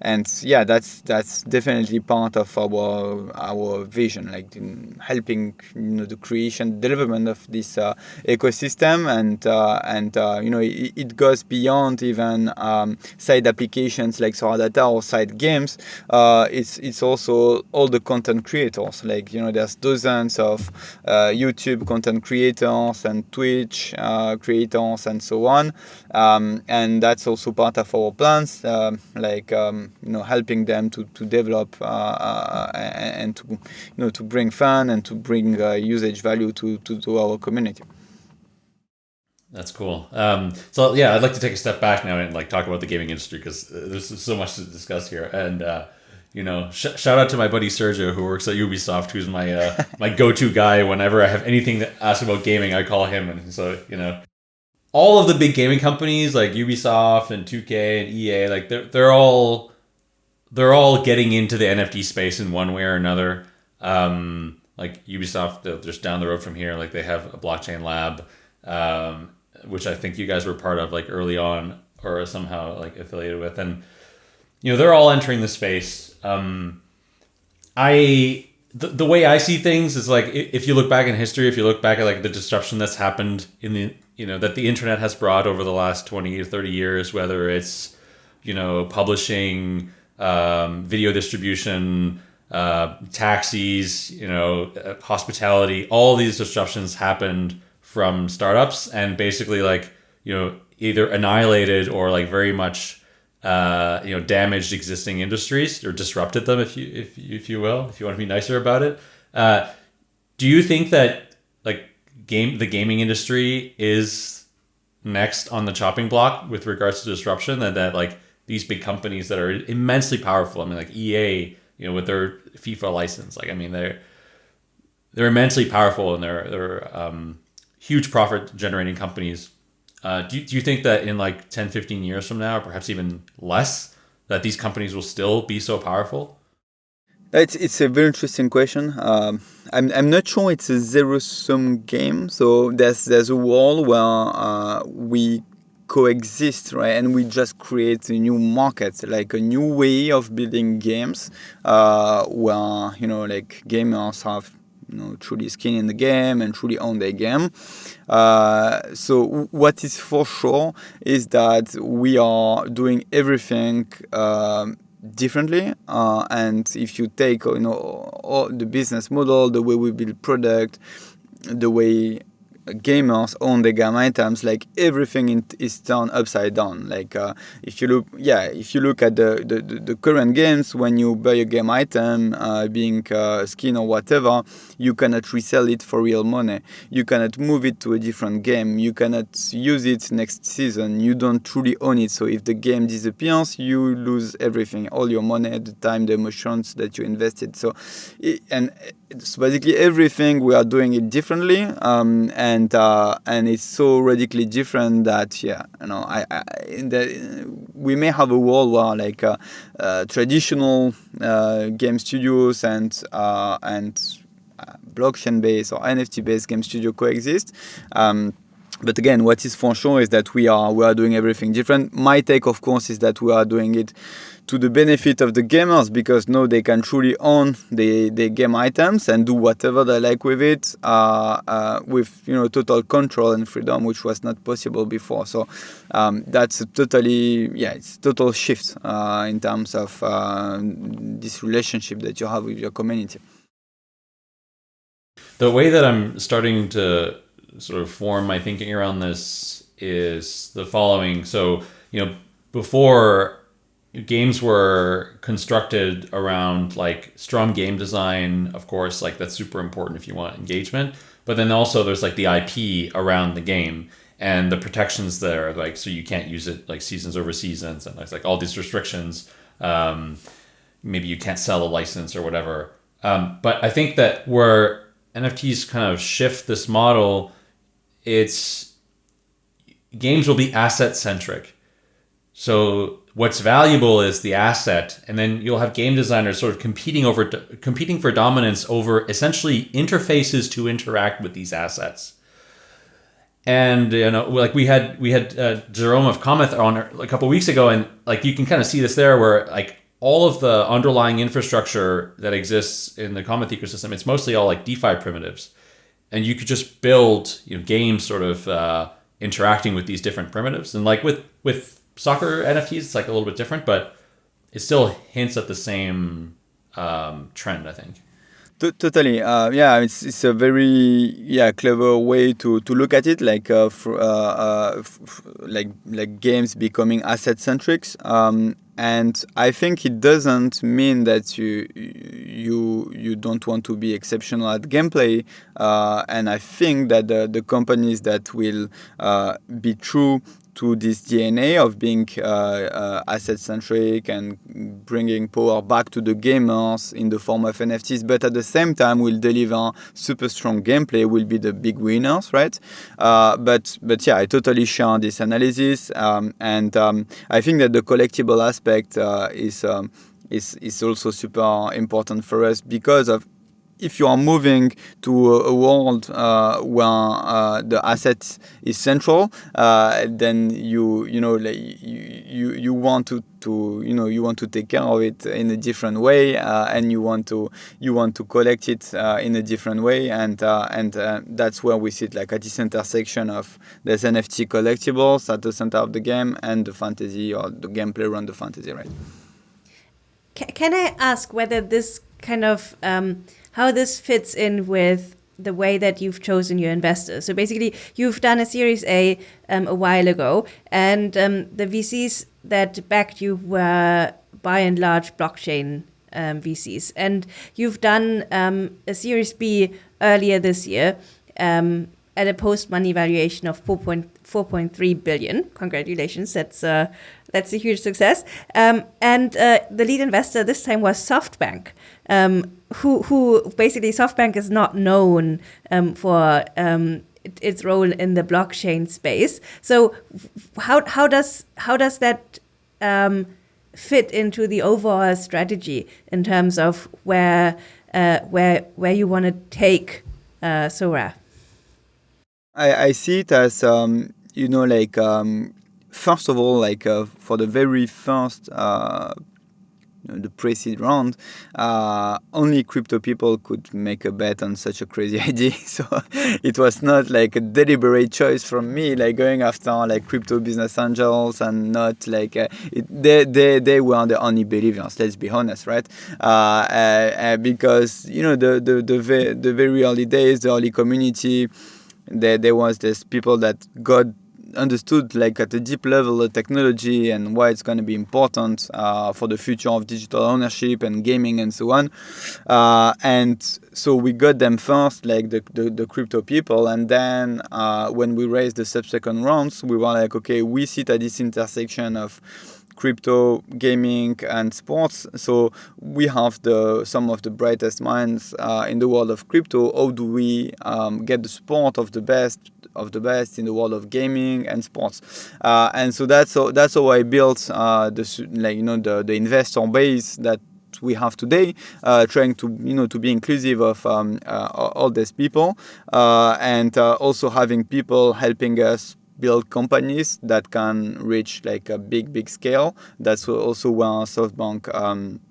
and yeah, that's that's definitely part of our our vision, like helping you know the creation, development of this ecosystem, and and you know it, it, goes beyond even um, side applications like Sorare Data or side games, uh, it's it's also all the content creators. Like you know, there's dozens of uh, YouTube content creators and Twitch uh, creators and so on, um, and that's also part of our plans. Um, like um, you know, helping them to to develop uh, uh, and to you know to bring fun and to bring uh, usage value to, to to our community. That's cool. Um, so yeah, I'd like to take a step back now and like talk about the gaming industry because uh, there's so much to discuss here. And uh, you know, sh- shout out to my buddy Sergio who works at Ubisoft, who's my uh, my go-to guy whenever I have anything to ask about gaming. I call him, and so you know, all of the big gaming companies like Ubisoft and 2K and EA, like they're they're all they're all getting into the NFT space in one way or another. Um, like Ubisoft, just down the road from here, like they have a blockchain lab. Um, which I think you guys were part of like early on or somehow like affiliated with, and you know they're all entering the space. Um, I the, the way I see things is like if you look back in history, if you look back at like the disruption that's happened in the you know that the internet has brought over the last twenty or thirty years, whether it's you know publishing, um, video distribution. Uh, taxis, you know, uh, hospitality, all these disruptions happened from startups and basically like you know either annihilated or like very much uh, you know damaged existing industries or disrupted them, if you if if you will, if you want to be nicer about it. Uh, do you think that like game the gaming industry is next on the chopping block with regards to disruption, That that like these big companies that are immensely powerful. I mean, like EA, you know, with their FIFA license, like I mean, they're they're immensely powerful and they're they're um, huge profit generating companies. Uh, do, do you think that in like 10, 15 years from now, or perhaps even less, that these companies will still be so powerful? It's, it's a very interesting question. Um, I'm, I'm not sure it's a zero sum game. So there's there's a world where uh, we coexist, right? And we just create a new market, like a new way of building games, uh, where you know, like gamers have you know truly skin in the game and truly own their game. Uh, so what is for sure is that we are doing everything. Um, differently uh, and if you take you know all the business model the way we build product the way gamers own the game items like everything in, is turned upside down like uh, if you look yeah if you look at the, the, the current games when you buy a game item uh, being uh, skin or whatever you cannot resell it for real money. You cannot move it to a different game. You cannot use it next season. You don't truly own it. So if the game disappears you lose everything all your money the time the emotions that you invested. So and so basically everything we are doing it differently um, and uh, and it's so radically different that yeah you know I, I the, we may have a world where like uh, uh, traditional uh, game studios and uh, and uh, blockchain based or NFT based game studio coexist. Um, but again what is for sure is that we are we are doing everything different. My take of course is that we are doing it to the benefit of the gamers because now they can truly own the, the game items and do whatever they like with it uh, uh, with you know total control and freedom which was not possible before. So um, that's a totally yeah it's total shift uh, in terms of uh, this relationship that you have with your community the way that i'm starting to sort of form my thinking around this is the following. So you know before games were constructed around like strong game design of course like that's super important if you want engagement. But then also there's like the ip around the game and the protections there like so you can't use it like seasons over seasons and like all these restrictions. Um, maybe you can't sell a license or whatever. Um, but i think that where nfts kind of shift this model it's games will be asset centric so what's valuable is the asset, and then you'll have game designers sort of competing over competing for dominance over essentially interfaces to interact with these assets. And you know, like we had we had uh, Jerome of Cometh on a couple weeks ago, and like you can kind of see this there, where like all of the underlying infrastructure that exists in the Cometh ecosystem, it's mostly all like DeFi primitives, and you could just build you know games sort of uh, interacting with these different primitives, and like with with soccer NFTs, it's like a little bit different, but it still hints at the same um, trend, I think. Totally, uh, yeah. It's, it's a very yeah clever way to, to look at it, like uh, uh, uh like like games becoming asset centric. Um, and I think it doesn't mean that you you you don't want to be exceptional at gameplay. Uh, and I think that the, the companies that will uh, be true to this DNA of being uh, uh, asset centric and bringing power back to the gamers in the form of NFTs, but at the same time will deliver super strong gameplay will be the big winners, right? Uh, but but yeah, I totally share this analysis, um, and um, I think that the collectible aspect is. Um, is, is also super important for us because of if you are moving to a, world uh, where uh, the asset is central, uh, then you you know like you, you you want to to you know you want to take care of it in a different way, uh, and you want to you want to collect it uh, in a different way, and uh, and that's where we sit like at this intersection of there's NFT collectibles at the center of the game and the fantasy or the gameplay around the fantasy, right? Can I ask whether this kind of um, how this fits in with the way that you've chosen your investors. So basically, you've done a Series A um, a while ago, and um, the VCs that backed you were by and large blockchain um, VCs, and you've done um, a Series B earlier this year um, at a post-money valuation of 4.4.3 4.3 billion. Congratulations, that's uh, that's a huge success. Um, and uh, the lead investor this time was SoftBank, um, who who basically SoftBank is not known um, for um, its role in the blockchain space. So how how does how does that um, fit into the overall strategy in terms of where uh, where where you want to take uh, Sorare? I, I see it as um, you know like um, first of all like uh, for the very first uh, the pre-seed round, uh, only crypto people could make a bet on such a crazy idea. So it was not like a deliberate choice from me, like going after like crypto business angels and not like uh, it, they, they they were the only believers. Let's be honest, right? Uh, uh, uh because you know the the the, ve- the very early days, the early community. There, there was this people that got understood like at a deep level the technology and why it's going to be important uh, for the future of digital ownership and gaming and so on. Uh, and so we got them first like the, the, the crypto people and then uh, when we raised the subsequent rounds we were like okay we sit at this intersection of crypto, gaming, and sports. So we have the some of the brightest minds uh, in the world of crypto. How do we um, get the support of the best of the best in the world of gaming and sports? Uh, and so that's how, that's how I built uh, the like you know the the investor base that we have today, uh, trying to you know to be inclusive of um, uh, all these people, uh, and uh, also having people helping us build companies that can reach like a big big scale. That's also where SoftBank. Um,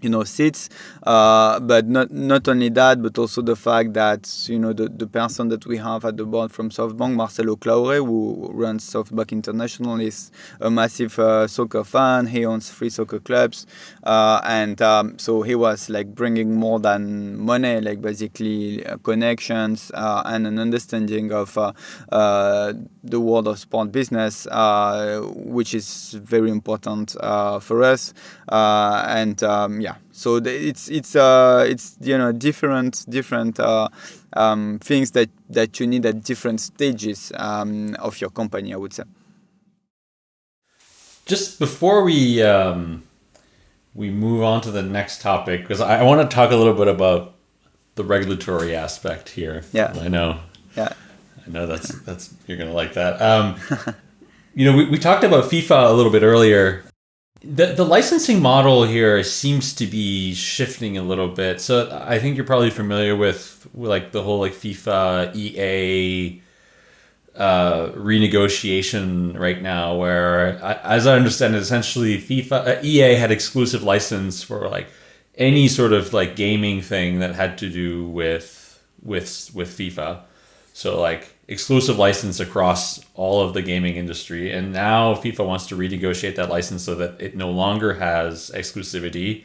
you know sits uh, but not not only that but also the fact that you know the, the person that we have at the board from SoftBank Marcelo Claure who runs SoftBank international is a massive uh, soccer fan he owns three soccer clubs uh, and um, so he was like bringing more than money like basically uh, connections uh, and an understanding of uh, the world of sport business which is very important for us. And um, yeah. Yeah so it's it's uh it's you know different different uh, um, things that that you need at different stages um, of your company i would say. Just before we um, we move on to the next topic because I, I want to talk a little bit about the regulatory aspect here. Yeah. I know. Yeah know that's that's you're gonna like that um, you know we, we talked about FIFA a little bit earlier the the licensing model here seems to be shifting a little bit. So I think you're probably familiar with, like the whole like FIFA EA uh, renegotiation right now, where as I understand it, essentially FIFA uh, EA had exclusive license for like any sort of like gaming thing that had to do with with with FIFA. So like exclusive license across all of the gaming industry. And now FIFA wants to renegotiate that license so that it no longer has exclusivity,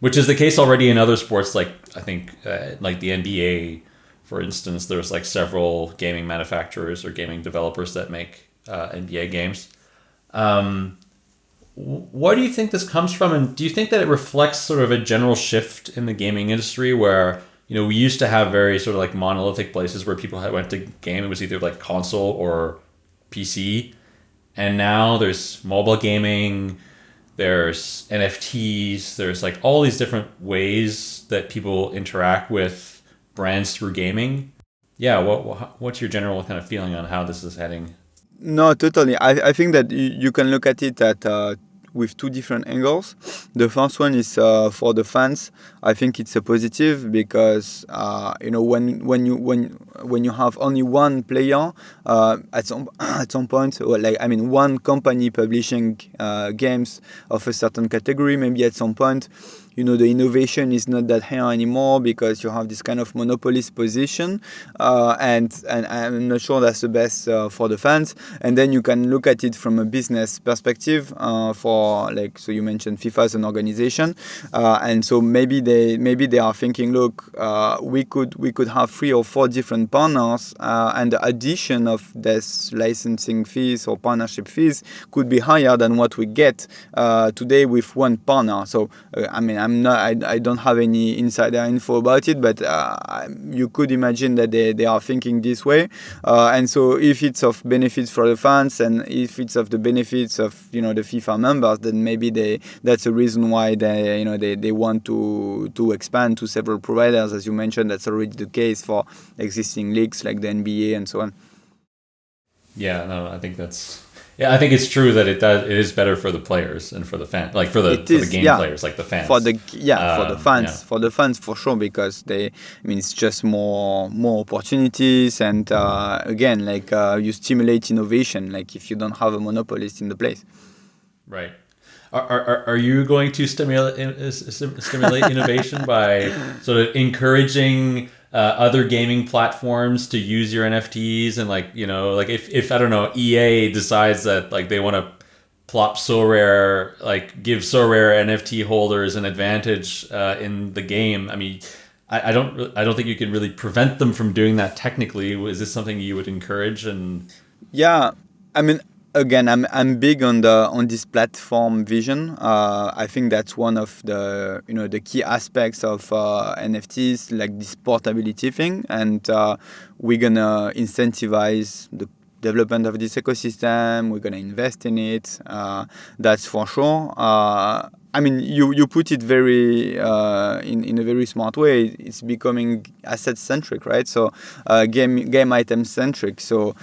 which is the case already in other sports, like I think uh, like the NBA, for instance. There's like several gaming manufacturers or gaming developers that make uh, NBA games. Um, what do you think this comes from, and do you think that it reflects sort of a general shift in the gaming industry where you know, we used to have very sort of like monolithic places where people had went to game. It was either like console or PC, and now there's mobile gaming. There's NFTs. There's like all these different ways that people interact with brands through gaming. Yeah, what what's your general kind of feeling on how this is heading? No, totally. I, I think that you, you can look at it at uh, with two different angles. The first one is uh, for the fans. I think it's a positive because uh, you know when when you when when you have only one player uh, at some at some point, or like I mean one company publishing uh, games of a certain category, maybe at some point you know the innovation is not that high anymore because you have this kind of monopolist position, uh, and and I'm not sure that's the best uh, for the fans. And then you can look at it from a business perspective uh, for like so you mentioned FIFA as an organization, uh, and so maybe they maybe they are thinking, look, uh, we could we could have three or four different partners, uh, and the addition of this licensing fees or partnership fees could be higher than what we get today with one partner. So I mean I'm not I, I don't have any insider info about it, but uh, you could imagine that they, they are thinking this way, uh, and so if it's of benefits for the fans and if it's of the benefits of you know the FIFA members, then maybe they that's a reason why they you know they, they want to to expand to several providers, as you mentioned. That's already the case for existing leagues like the NBA and so on. Yeah, no, I think that's yeah, I think it's true that it does. It is better for the players and for the fan, like for the, for the game yeah. players, like the fans. For the yeah, um, for the um, fans, yeah. for the fans for sure, because they. I mean, it's just more more opportunities, and uh, again, like uh, you stimulate innovation. Like if you don't have a monopolist in the place. Right. Are, are, are you going to stimulate stimulate innovation by sort of encouraging uh, other gaming platforms to use your NFTs and like you know like if, if I don't know EA decides that like they want to plop Sorare like give Sorare NFT holders an advantage uh, in the game. I mean, I, I don't I don't think you can really prevent them from doing that technically. Is this something you would encourage and? Yeah, I mean, again, I'm I'm big on the on this platform vision. Uh, I think that's one of the you know the key aspects of uh, NFTs, like this portability thing, and uh, we're gonna incentivize the development of this ecosystem. We're gonna invest in it. Uh, that's for sure. Uh, I mean, you, you put it very uh, in in a very smart way. It's becoming asset centric, right? So game game item centric. So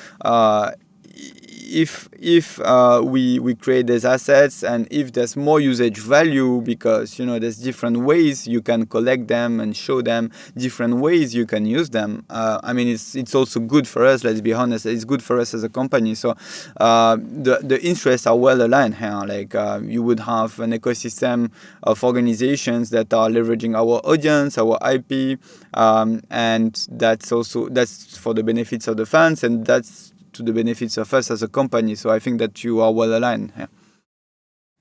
if if uh, we we create these assets and if there's more usage value because you know there's different ways you can collect them and show them different ways you can use them. Uh, i mean it's it's also good for us let's be honest it's good for us as a company. So uh, the the interests are well aligned here. Like uh, you would have an ecosystem of organizations that are leveraging our audience our ip um, and that's also that's for the benefits of the fans and that's to the benefits of us as a company. So I think that you are well aligned. Yeah.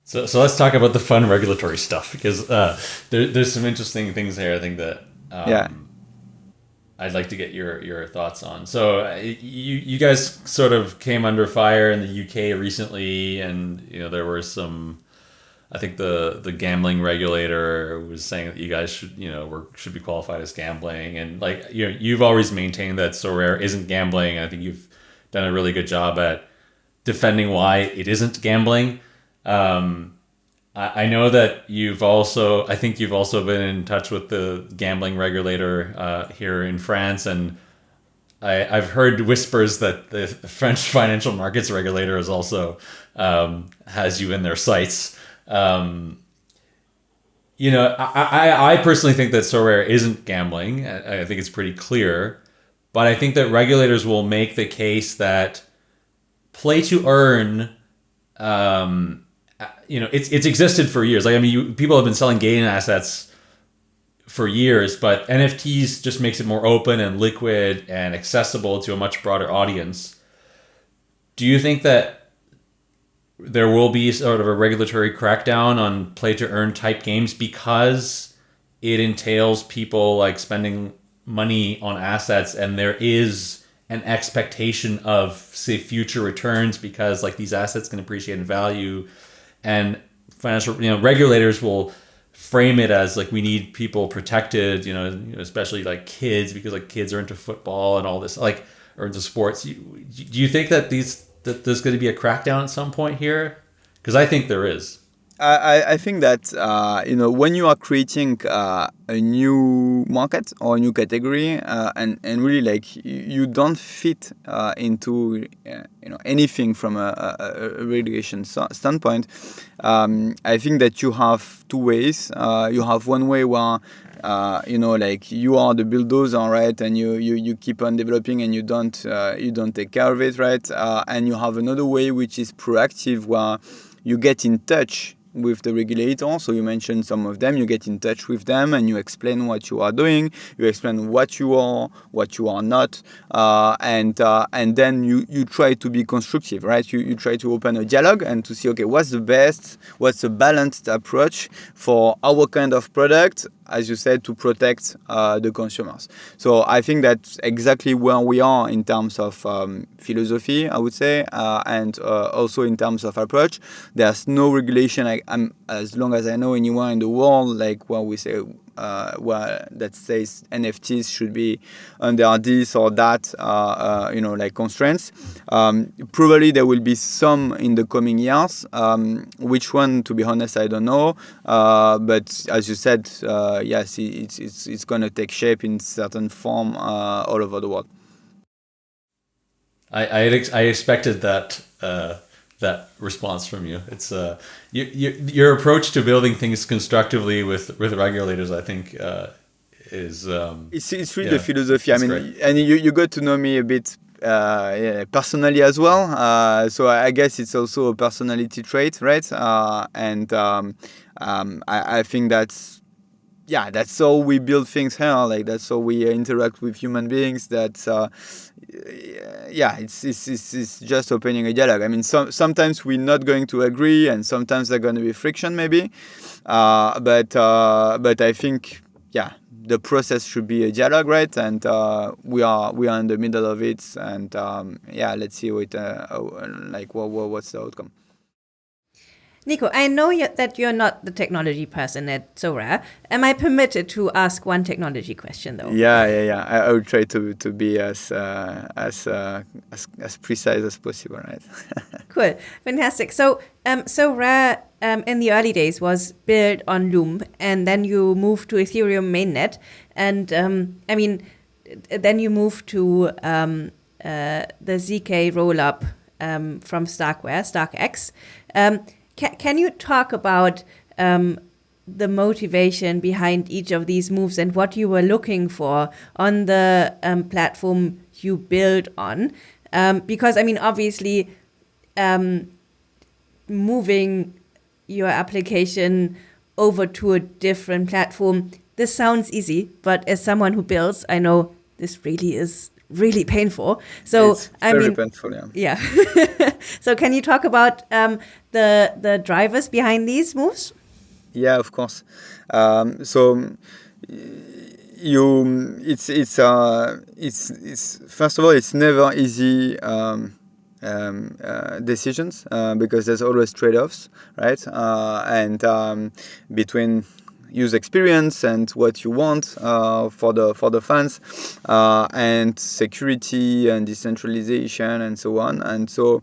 So, so let's talk about the fun regulatory stuff because uh, there, there's some interesting things here. I think that um, yeah. I'd like to get your your thoughts on. So uh, you you guys sort of came under fire in the UK recently, and you know there were some. I think the the gambling regulator was saying that you guys should you know were should be qualified as gambling, and like you know you've always maintained that Sorare isn't gambling. I think you've done a really good job at defending why it isn't gambling. Um, I, I know that you've also, I think you've also been in touch with the gambling regulator uh, here in France, and I, I've heard whispers that the French financial markets regulator is also um, has you in their sights. Um, you know, I, I, I personally think that Sorare isn't gambling. I, I think it's pretty clear. But I think that regulators will make the case that play to earn, um, you know, it's it's existed for years. Like I mean, you, people have been selling gaming assets for years, but NFTs just makes it more open and liquid and accessible to a much broader audience. Do you think that there will be sort of a regulatory crackdown on play to earn type games because it entails people like spending money on assets and there is an expectation of say future returns because like these assets can appreciate in value. And financial you know regulators will frame it as like we need people protected you know especially like kids because like kids are into football and all this like or into sports. Do you think that these that there's going to be a crackdown at some point here? Because i think there is I, I think that uh, you know when you are creating uh, a new market or a new category uh, and and really like you don't fit uh, into uh, you know anything from a, a, a regulation standpoint, um, I think that you have two ways. Uh, you have one way where uh, you know, like you are the bulldozer, right? And you, you, you keep on developing and you don't uh, you don't take care of it, right? Uh, and you have another way which is proactive, where you get in touch with the regulator. So you mention some of them. You get in touch with them and you explain what you are doing. You explain what you are, what you are not, uh, and uh, and then you you try to be constructive, right? You you try to open a dialogue and to see okay, what's the best, what's the balanced approach for our kind of product as you said, to protect uh, the consumers. So I think that's exactly where we are in terms of um, philosophy, I would say, uh, and uh, also in terms of approach. There's no regulation, I, as long as I know anywhere in the world, like what we say uh, where that says NFTs should be under this or that, uh, uh, you know, like constraints. Um, probably there will be some in the coming years. Um, which one, to be honest, I don't know. Uh, but as you said, uh, yes, it's it's it's going to take shape in certain form uh, all over the world. I I, I expected that that response from you. It's uh, you, you, your approach to building things constructively with with regulators. I think uh, is um, it's it's really yeah, the philosophy. I mean, great. and you you got to know me a bit. Uh, yeah, personally as well, uh, so I guess it's also a personality trait, right? Uh, and um, um, I, I think that's yeah, that's how we build things here. Like that's how we interact with human beings. That uh, yeah, it's, it's, it's, it's, just opening a dialogue. I mean, some, sometimes we're not going to agree, and sometimes there's going to be friction, maybe. Uh, but uh, but I think yeah, the process should be a dialogue, right? And uh, we are we are in the middle of it, and um, yeah, let's see what uh, like what, what what's the outcome. Nico, I know that you're not the technology person at Sorare. Am I permitted to ask one technology question, though? Yeah, yeah, yeah. I, I will try to, to be as uh, as, uh, as as precise as possible, right? cool, fantastic. So, um, Sorare um, in the early days was built on Loom, and then you moved to Ethereum mainnet, and um, I mean, then you moved to um, uh, the zk rollup um, from Starkware, StarkEx. Um, can, can you talk about um, the motivation behind each of these moves and what you were looking for on the um, platform you build on? Um, because, I mean, obviously, um, moving your application over to a different platform, this sounds easy, but as someone who builds, I know this really is really painful. So it's I mean, painful, yeah. Yeah. so can you talk about um, the the drivers behind these moves? Yeah, of course. Um, so you, it's it's uh, it's it's first of all, it's never easy. Um, um, uh, decisions uh, because there's always trade-offs, right? Uh, and um, between user experience and what you want uh, for the for the fans uh, and security and decentralization and so on. And so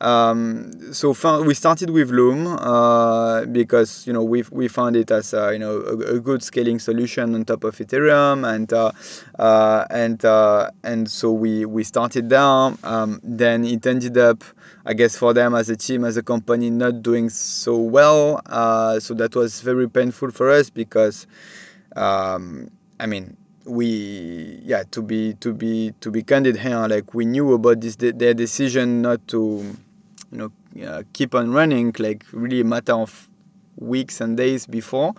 um, so we started with Loom uh, because you know we we found it as a, you know a, a, good scaling solution on top of Ethereum and uh, uh, and uh, and so we we started there. Um, then it ended up I guess for them as a team, as a company, not doing so well. Uh, so that was very painful for us because, um, I mean, we yeah to be to be to be candid here, like we knew about this their decision not to, you know, uh, keep on running, like really a matter of weeks and days before.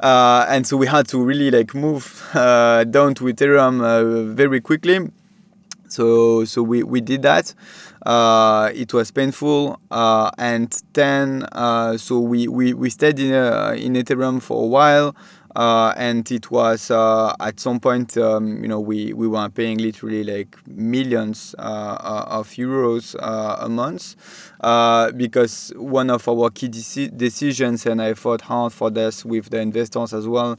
Uh, and so we had to really like move uh, down to Ethereum uh, very quickly. So so we, we did that. Uh, it was painful, uh, and then uh, so we, we, we stayed in in Ethereum for a while, uh, and it was uh, at some point um, you know we, we were paying literally like millions of euros a month because one of our key deci- decisions, and I fought hard for this with the investors as well,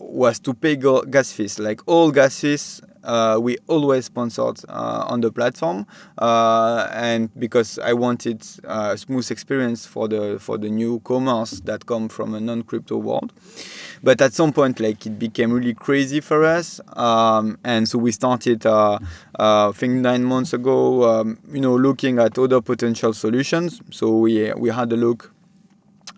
was to pay gas fees. Like all gas fees uh, we always sponsored uh, on the platform, uh, and because I wanted a smooth experience for the for the newcomers that come from a non-crypto world. But at some point, like it became really crazy for us, um, and so we started, uh, uh, I think nine months ago, um, you know, looking at other potential solutions. So we we had a look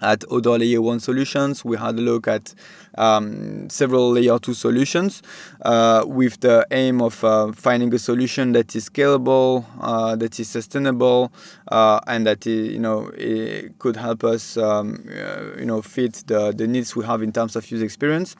at other layer one solutions. We had a look at um, several layer two solutions uh, with the aim of uh, finding a solution that is scalable, uh, that is sustainable, uh, and that you know could help us um, uh, you know fit the, the needs we have in terms of user experience.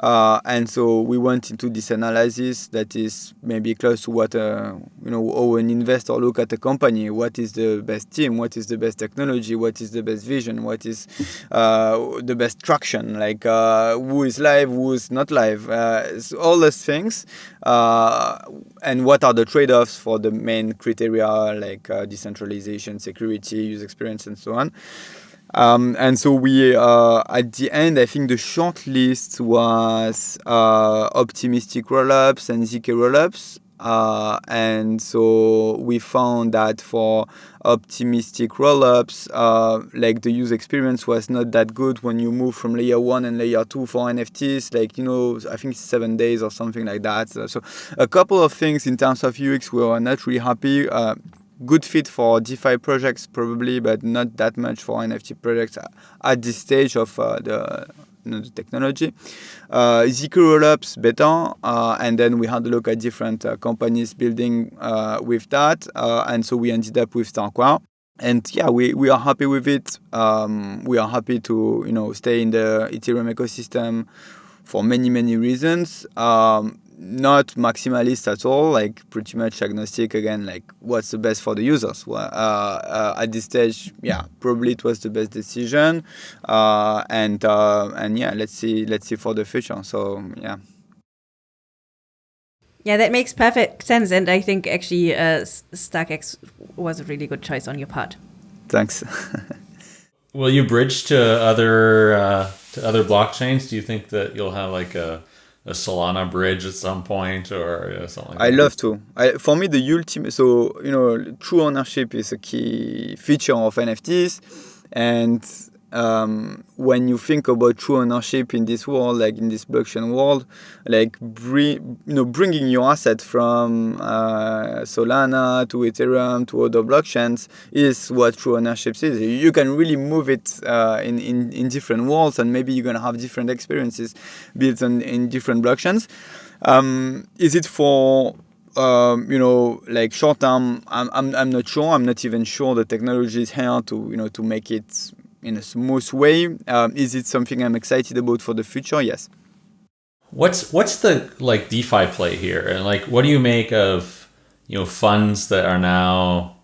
Uh, and so we went into this analysis that is maybe close to what you know how an investor look at a company. What is the best team? What is the best technology? What is the best vision? What is the best traction? Like who is live, who is not live, uh, so all those things, uh, and what are the trade-offs for the main criteria like uh, decentralization, security, user experience, and so on. Um, and so we, uh, at the end, I think the short list was uh, optimistic rollups and zk rollups. Uh, and so we found that for optimistic rollups, uh, like the user experience was not that good when you move from layer one and layer two for NFTs. Like you know, I think seven days or something like that. So, so a couple of things in terms of UX we were not really happy. Uh, good fit for DeFi projects probably, but not that much for NFT projects at this stage of uh, the the technology. Uh, zk rollups better, uh, and then we had a look at different uh, companies building uh, with that, uh, and so we ended up with Starkware. And yeah, we, we are happy with it. Um, we are happy to you know stay in the Ethereum ecosystem for many many reasons. Um, not maximalist at all, like pretty much agnostic again, like what's the best for the users. Well, uh, uh, at this stage, yeah, probably it was the best decision, uh, and uh, and yeah, let's see, let's see for the future. So yeah. Yeah, that makes perfect sense, and I think actually uh, StarkEx was a really good choice on your part. Thanks. Will you bridge to other uh, to other blockchains? Do you think that you'll have like a a Solana bridge at some point or you know, something. Like I love to. I, for me, the ultimate. So you know, true ownership is a key feature of NFTs, and um, when you think about true ownership in this world, like in this blockchain world, like you know, bringing your asset from uh, Solana to Ethereum to other blockchains is what true ownership is. You can really move it uh, in, in, in different worlds, and maybe you're gonna have different experiences built on in different blockchains. Um, is it for um, you know, like short term, I'm, I'm, I'm not sure. I'm not even sure the technology is here to, you know, to make it in a smooth way. Um, is it something I'm excited about for the future? Yes. What's what's the like DeFi play here, and like what do you make of you know funds that are now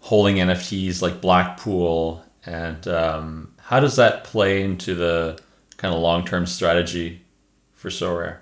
holding NFTs like Blackpool, and um, how does that play into the kind of long term strategy for Sorare?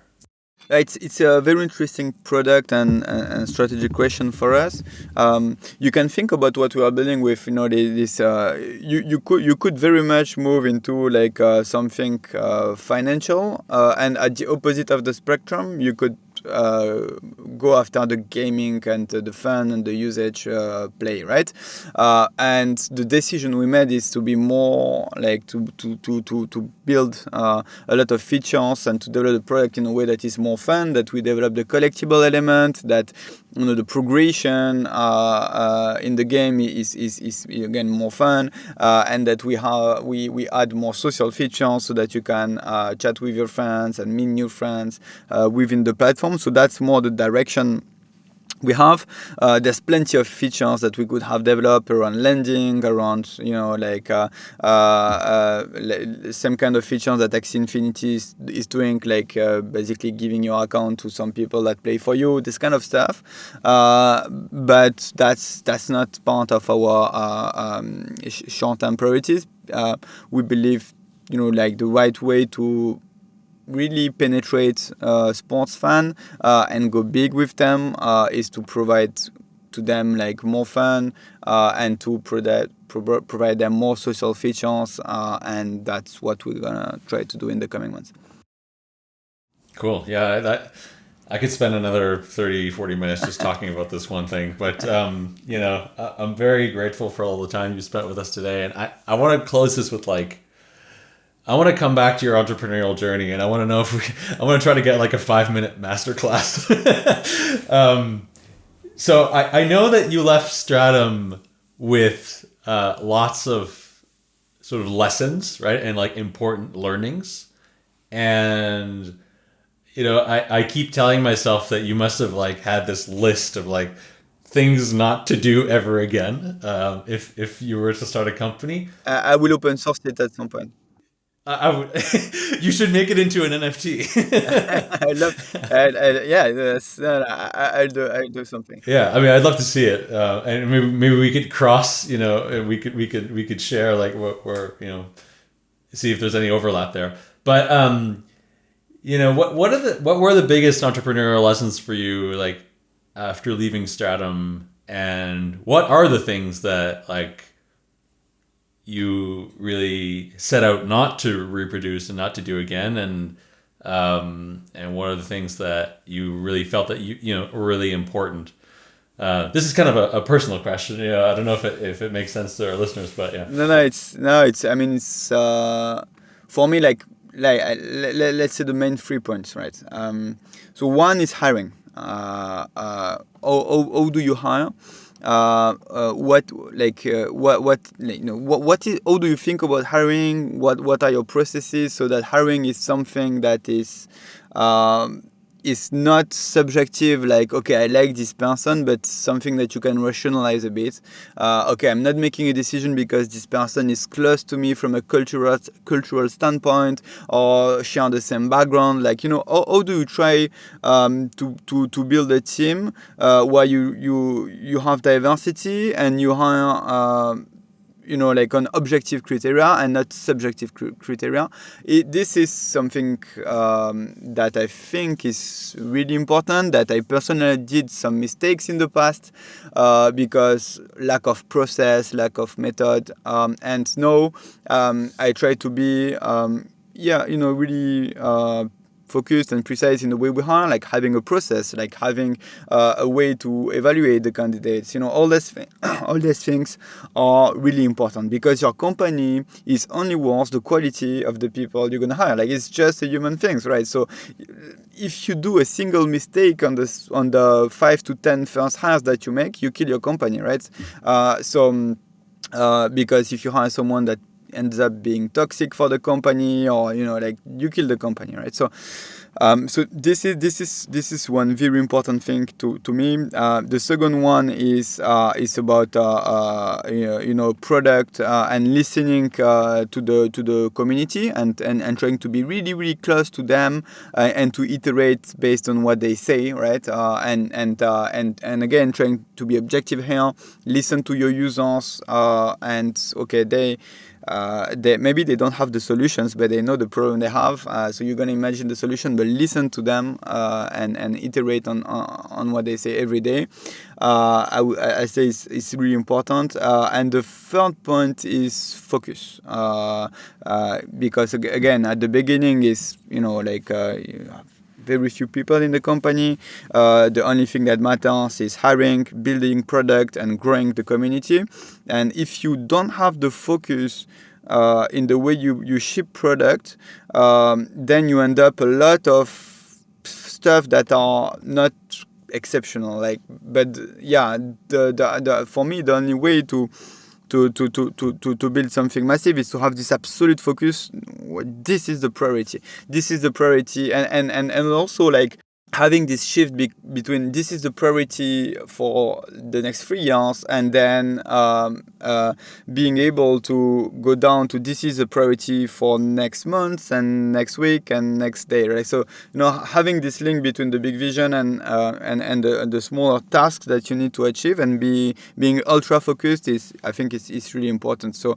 It's, it's a very interesting product and, and strategic question for us. Um, you can think about what we are building with, you know, this. Uh, you, you could you could very much move into like uh, something uh, financial, uh, and at the opposite of the spectrum, you could uh, go after the gaming and the fun and the usage uh, play, right? Uh, and the decision we made is to be more like to to to to, to build uh, a lot of features and to develop the product in a way that is more fun. That we develop the collectible element, that you know the progression uh, uh, in the game is, is, is again more fun uh, and that we have we, we add more social features so that you can uh, chat with your friends and meet new friends uh, within the platform so that's more the direction we have. Uh, there's plenty of features that we could have developed around lending, around you know like uh, uh, uh same kind of features that Axie Infinity is, is doing, like uh, basically giving your account to some people that play for you, this kind of stuff. Uh, but that's that's not part of our um, short-term priorities. we believe you know like the right way to really penetrate uh, sports fan uh, and go big with them uh, is to provide to them like more fun uh, and to provide provide them more social features uh, and that's what we're gonna try to do in the coming months cool yeah that I could spend another 30, 40 minutes just talking about this one thing, but um, you know, I'm very grateful for all the time you spent with us today. And I, I want to close this with like, I want to come back to your entrepreneurial journey, and I want to know if we. I want to try to get like a five minute masterclass. um, so I, I know that you left Stratumn with uh, lots of sort of lessons, right, and like important learnings. and you know, I, I keep telling myself that you must have like had this list of like things not to do ever again um, if if you were to start a company. I will open source it at some point. I, I would, you should make it into an NFT. I love, I, I, yeah, that's, I, I'll do, I'll do something. Yeah, I mean, I'd love to see it, uh, and maybe, maybe we could cross, you know, and we could we could we could share like what we're you know, see if there's any overlap there. But um, you know, what what are the what were the biggest entrepreneurial lessons for you like after leaving Stratumn, and what are the things that like you really set out not to reproduce and not to do again. And um, and what are the things that you really felt that you you know were really important uh, this is kind of a, a, personal question. You know i don't know if it, if it makes sense to our listeners but yeah. No no it's no it's i mean it's uh, for me like like uh, let, us say the main three points right? Um, so one is hiring. Uh, uh, how, how, how do you hire uh, uh, what like uh, what what you know what what is how do you think about hiring? What what are your processes so that hiring is something that is um, is not subjective like okay i like this person but something that you can rationalize a bit. Uh, okay i'm not making a decision because this person is close to me from a cultural cultural standpoint or share the same background. Like you know how, how do you try um, to, to to build a team uh, where you you you have diversity and you uh, you know, like on objective criteria and not subjective cr criteria. It, this is something um, that I think is really important. That I personally did some mistakes in the past uh, because lack of process, lack of method, um, and now um, I try to be, um, yeah, you know, really. Uh, focused and precise in the way we hire, like having a process, like having uh, a way to evaluate the candidates. You know, all these all these things are really important because your company is only worth the quality of the people you're gonna hire. Like it's just a human things, right? So if you do a single mistake on the on the five to ten first hires that you make, you kill your company, right? Uh, so. Uh, because if you hire someone that ends up being toxic for the company or you know like you kill the company right so um, so this is this is this is one very important thing to to me. Uh, the second one is uh, is about uh, uh you know product uh, and listening uh, to the to the community and, and and trying to be really really close to them and to iterate based on what they say, right? and and and and again trying to be objective here, listen to your users and okay they uh, they, maybe they don't have the solutions, but they know the problem they have. Uh, so you're going to imagine the solution, but listen to them uh, and, and iterate on, on, what they say every day. Uh, I, I say it's, it's really important. Uh, and the third point is focus. Uh, because again, at the beginning is, you know, like very few people in the company. Uh, the only thing that matters is hiring, building product, and growing the community. And if you don't have the focus uh, in the way you, you ship product, um, then you end up a lot of stuff that are not exceptional. Like, but yeah, the, the, the for me the only way to to, to, to, to, to build something massive is to have this absolute focus. This is the priority. This is the priority. And, and, and, and also like having this shift be between this is the priority for the next three years and then um, uh, being able to go down to this is a priority for next month and next week and next day right? So you know having this link between the big vision and uh, and and the, the, smaller tasks that you need to achieve and be being ultra focused is i think is, is really important. So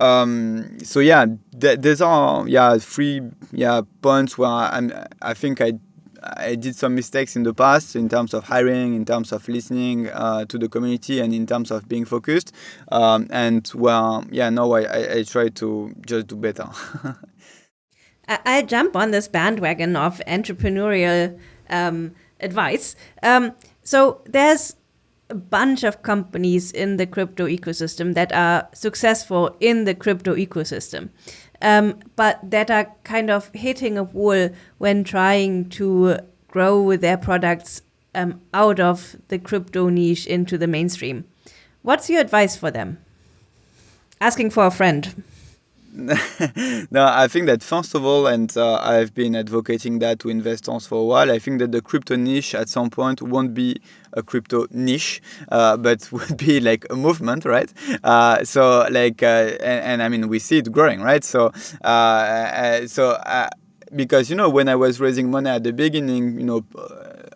um, so yeah th- there's are yeah three yeah points where I'm, i think i I did some mistakes in the past in terms of hiring, in terms of listening uh, to the community, and in terms of being focused. Um, and well, yeah, no, I, I, I try to just do better. I, jump on this bandwagon of entrepreneurial um, advice. Um, so there's a bunch of companies in the crypto ecosystem that are successful in the crypto ecosystem um, but that are kind of hitting a wall when trying to grow their products um, out of the crypto niche into the mainstream. What's your advice for them? Asking for a friend. no, I think that first of all, and uh, I've been advocating that to investors for a while. I think that the crypto niche at some point won't be a crypto niche, uh, but would be like a movement, right? Uh, so like, uh, and, and, I mean, we see it growing, right? So, uh, uh, so because you know when I was raising money at the beginning, you know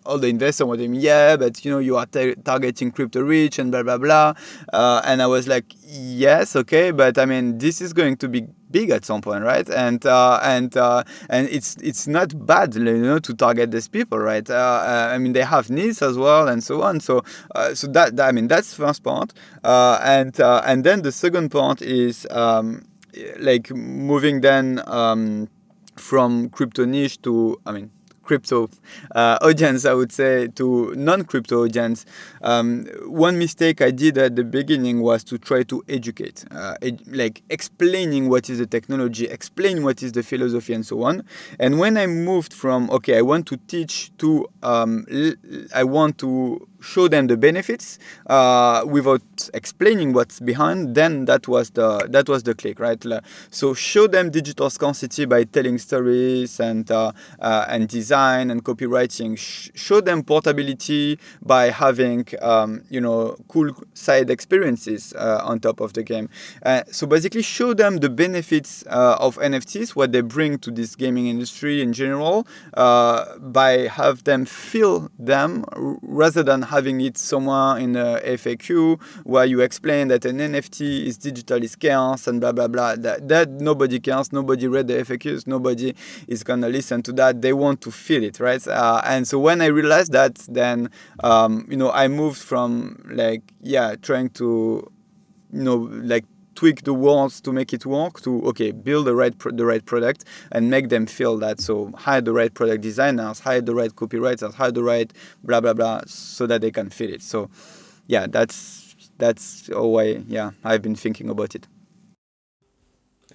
all the investors were saying, yeah, but you know, you are targeting crypto rich and blah blah blah. Uh, and I was like, yes, okay, but I mean, this is going to be big at some point, right? And uh, and uh, and it's it's not bad, you know, to target these people, right? Uh, uh, I mean, they have needs as well, and so on. So uh, so that, I mean, that's first part, and and then the second part is um, like moving then. Um, from crypto niche to, I mean, crypto uh, audience, I would say, to non-crypto audience. Um, one mistake I did at the beginning was to try to educate, uh, ed like explaining what is the technology, explain what is the philosophy, and so on. And when I moved from okay, I want to teach to um, I want to show them the benefits uh, without explaining what's behind, then that was the that was the click, right? So show them digital scarcity by telling stories and uh, uh, and design and copywriting. Sh show them portability by having um, you know cool side experiences uh, on top of the game. Uh, so basically, show them the benefits uh, of NFTs, what they bring to this gaming industry in general, by have them feel them rather than having it somewhere in a FAQ where you explain that an NFT is digitally scarce and blah blah blah. That, that nobody cares. Nobody read the FAQs. Nobody is gonna listen to that. They want to feel it, right? Uh, and so when I realized that, then um, you know I moved from like yeah trying to you know like tweak the words to make it work to okay build the right the right product and make them feel that so hire the right product designers hire the right copywriters hire the right blah blah blah so that they can feel it so yeah that's that's how I yeah I've been thinking about it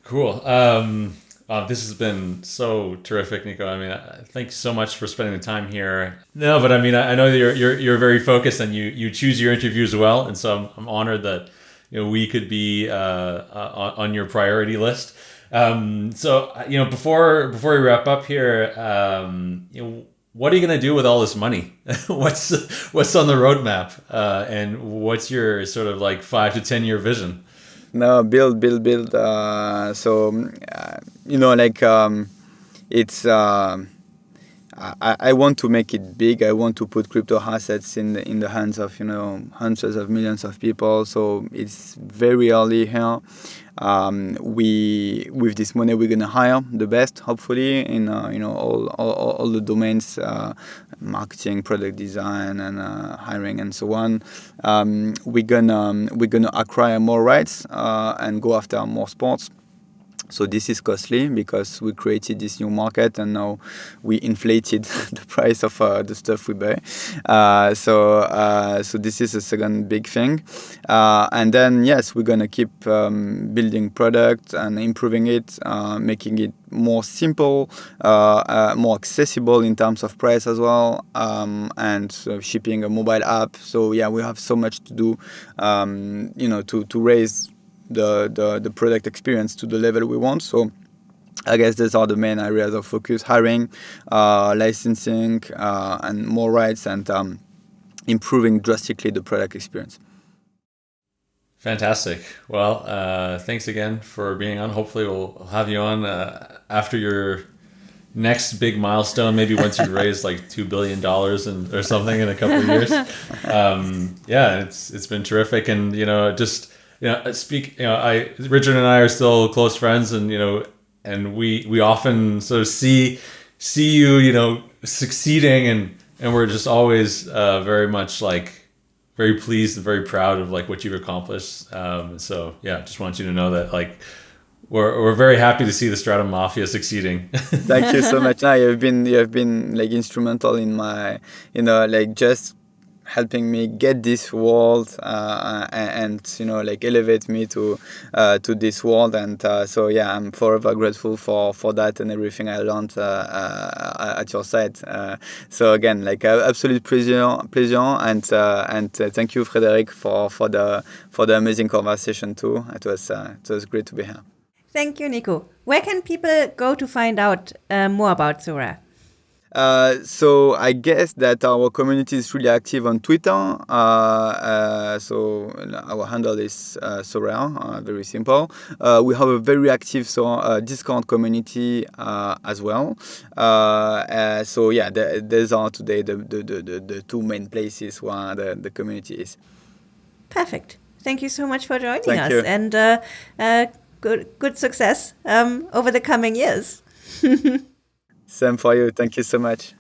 cool um uh, this has been so terrific, Nico. I mean, thanks so much for spending the time here. No, but I mean, I, I know you're, you're you're very focused and you you choose your interviews well, and so I'm, I'm honored that you know we could be uh, uh, on your priority list. Um, so you know before before we wrap up here, um, you know what are you going to do with all this money? what's what's on the roadmap, uh, and what's your sort of like five to ten year vision? No, build, build, build. Uh, so uh, you know, like um, it's. Uh, I, I want to make it big. I want to put crypto assets in the, in the hands of you know hundreds of millions of people. So it's very early here. Um, we with this money we're gonna hire the best, hopefully, in uh, you know all, all, all the domains, uh, marketing, product design, and uh, hiring, and so on. Um, we're gonna um, we're gonna acquire more rights uh, and go after more sports. So this is costly because we created this new market and now we inflated the price of uh, the stuff we buy. Uh, so uh, so this is a second big thing. Uh, and then yes, we're gonna keep um, building product and improving it, uh, making it more simple, uh, more accessible in terms of price as well, um, and shipping a mobile app. So yeah, we have so much to do, um, you know, to to raise the, the, the product experience to the level we want. So I guess these are the main areas of focus: hiring, uh, licensing, uh, and more rights, and um, improving drastically the product experience. Fantastic. Well, uh, thanks again for being on. Hopefully, we'll have you on uh, after your next big milestone. Maybe once you raise like two billion dollars and or something in a couple of years. Um, yeah, it's it's been terrific, and you know, just you know, speak. You know, I Richard and I are still close friends, and you know, and we we often sort of see see you, you know, succeeding, and and we're just always uh, very much like very pleased and very proud of like what you've accomplished. Um, so yeah, just want you to know that like we're, we're very happy to see the Stratumn Mafia succeeding. Thank you so much. Now you've been you've been like instrumental in my you know like just helping me get this world uh, and, and, you know like elevate me to uh, to this world. And uh, so yeah I'm forever grateful for for that and everything I learned uh, uh, at your side. Uh, so again like absolute pleasure pleasure. And and thank you Frederic for for the for the amazing conversation too. It was it was great to be here. Thank you, Nico. Where can people go to find out uh, more about Sorare? Uh, so I guess that our community is really active on Twitter. Uh, uh, so our handle is uh, Sorare, uh, very simple. Uh, we have a very active so, Discord community as well. so yeah, the, these are today the, the, the, the, two main places where the, the community is. Perfect. Thank you so much for joining Thank us, you. and good good success um, over the coming years. Same for you. Thank you so much.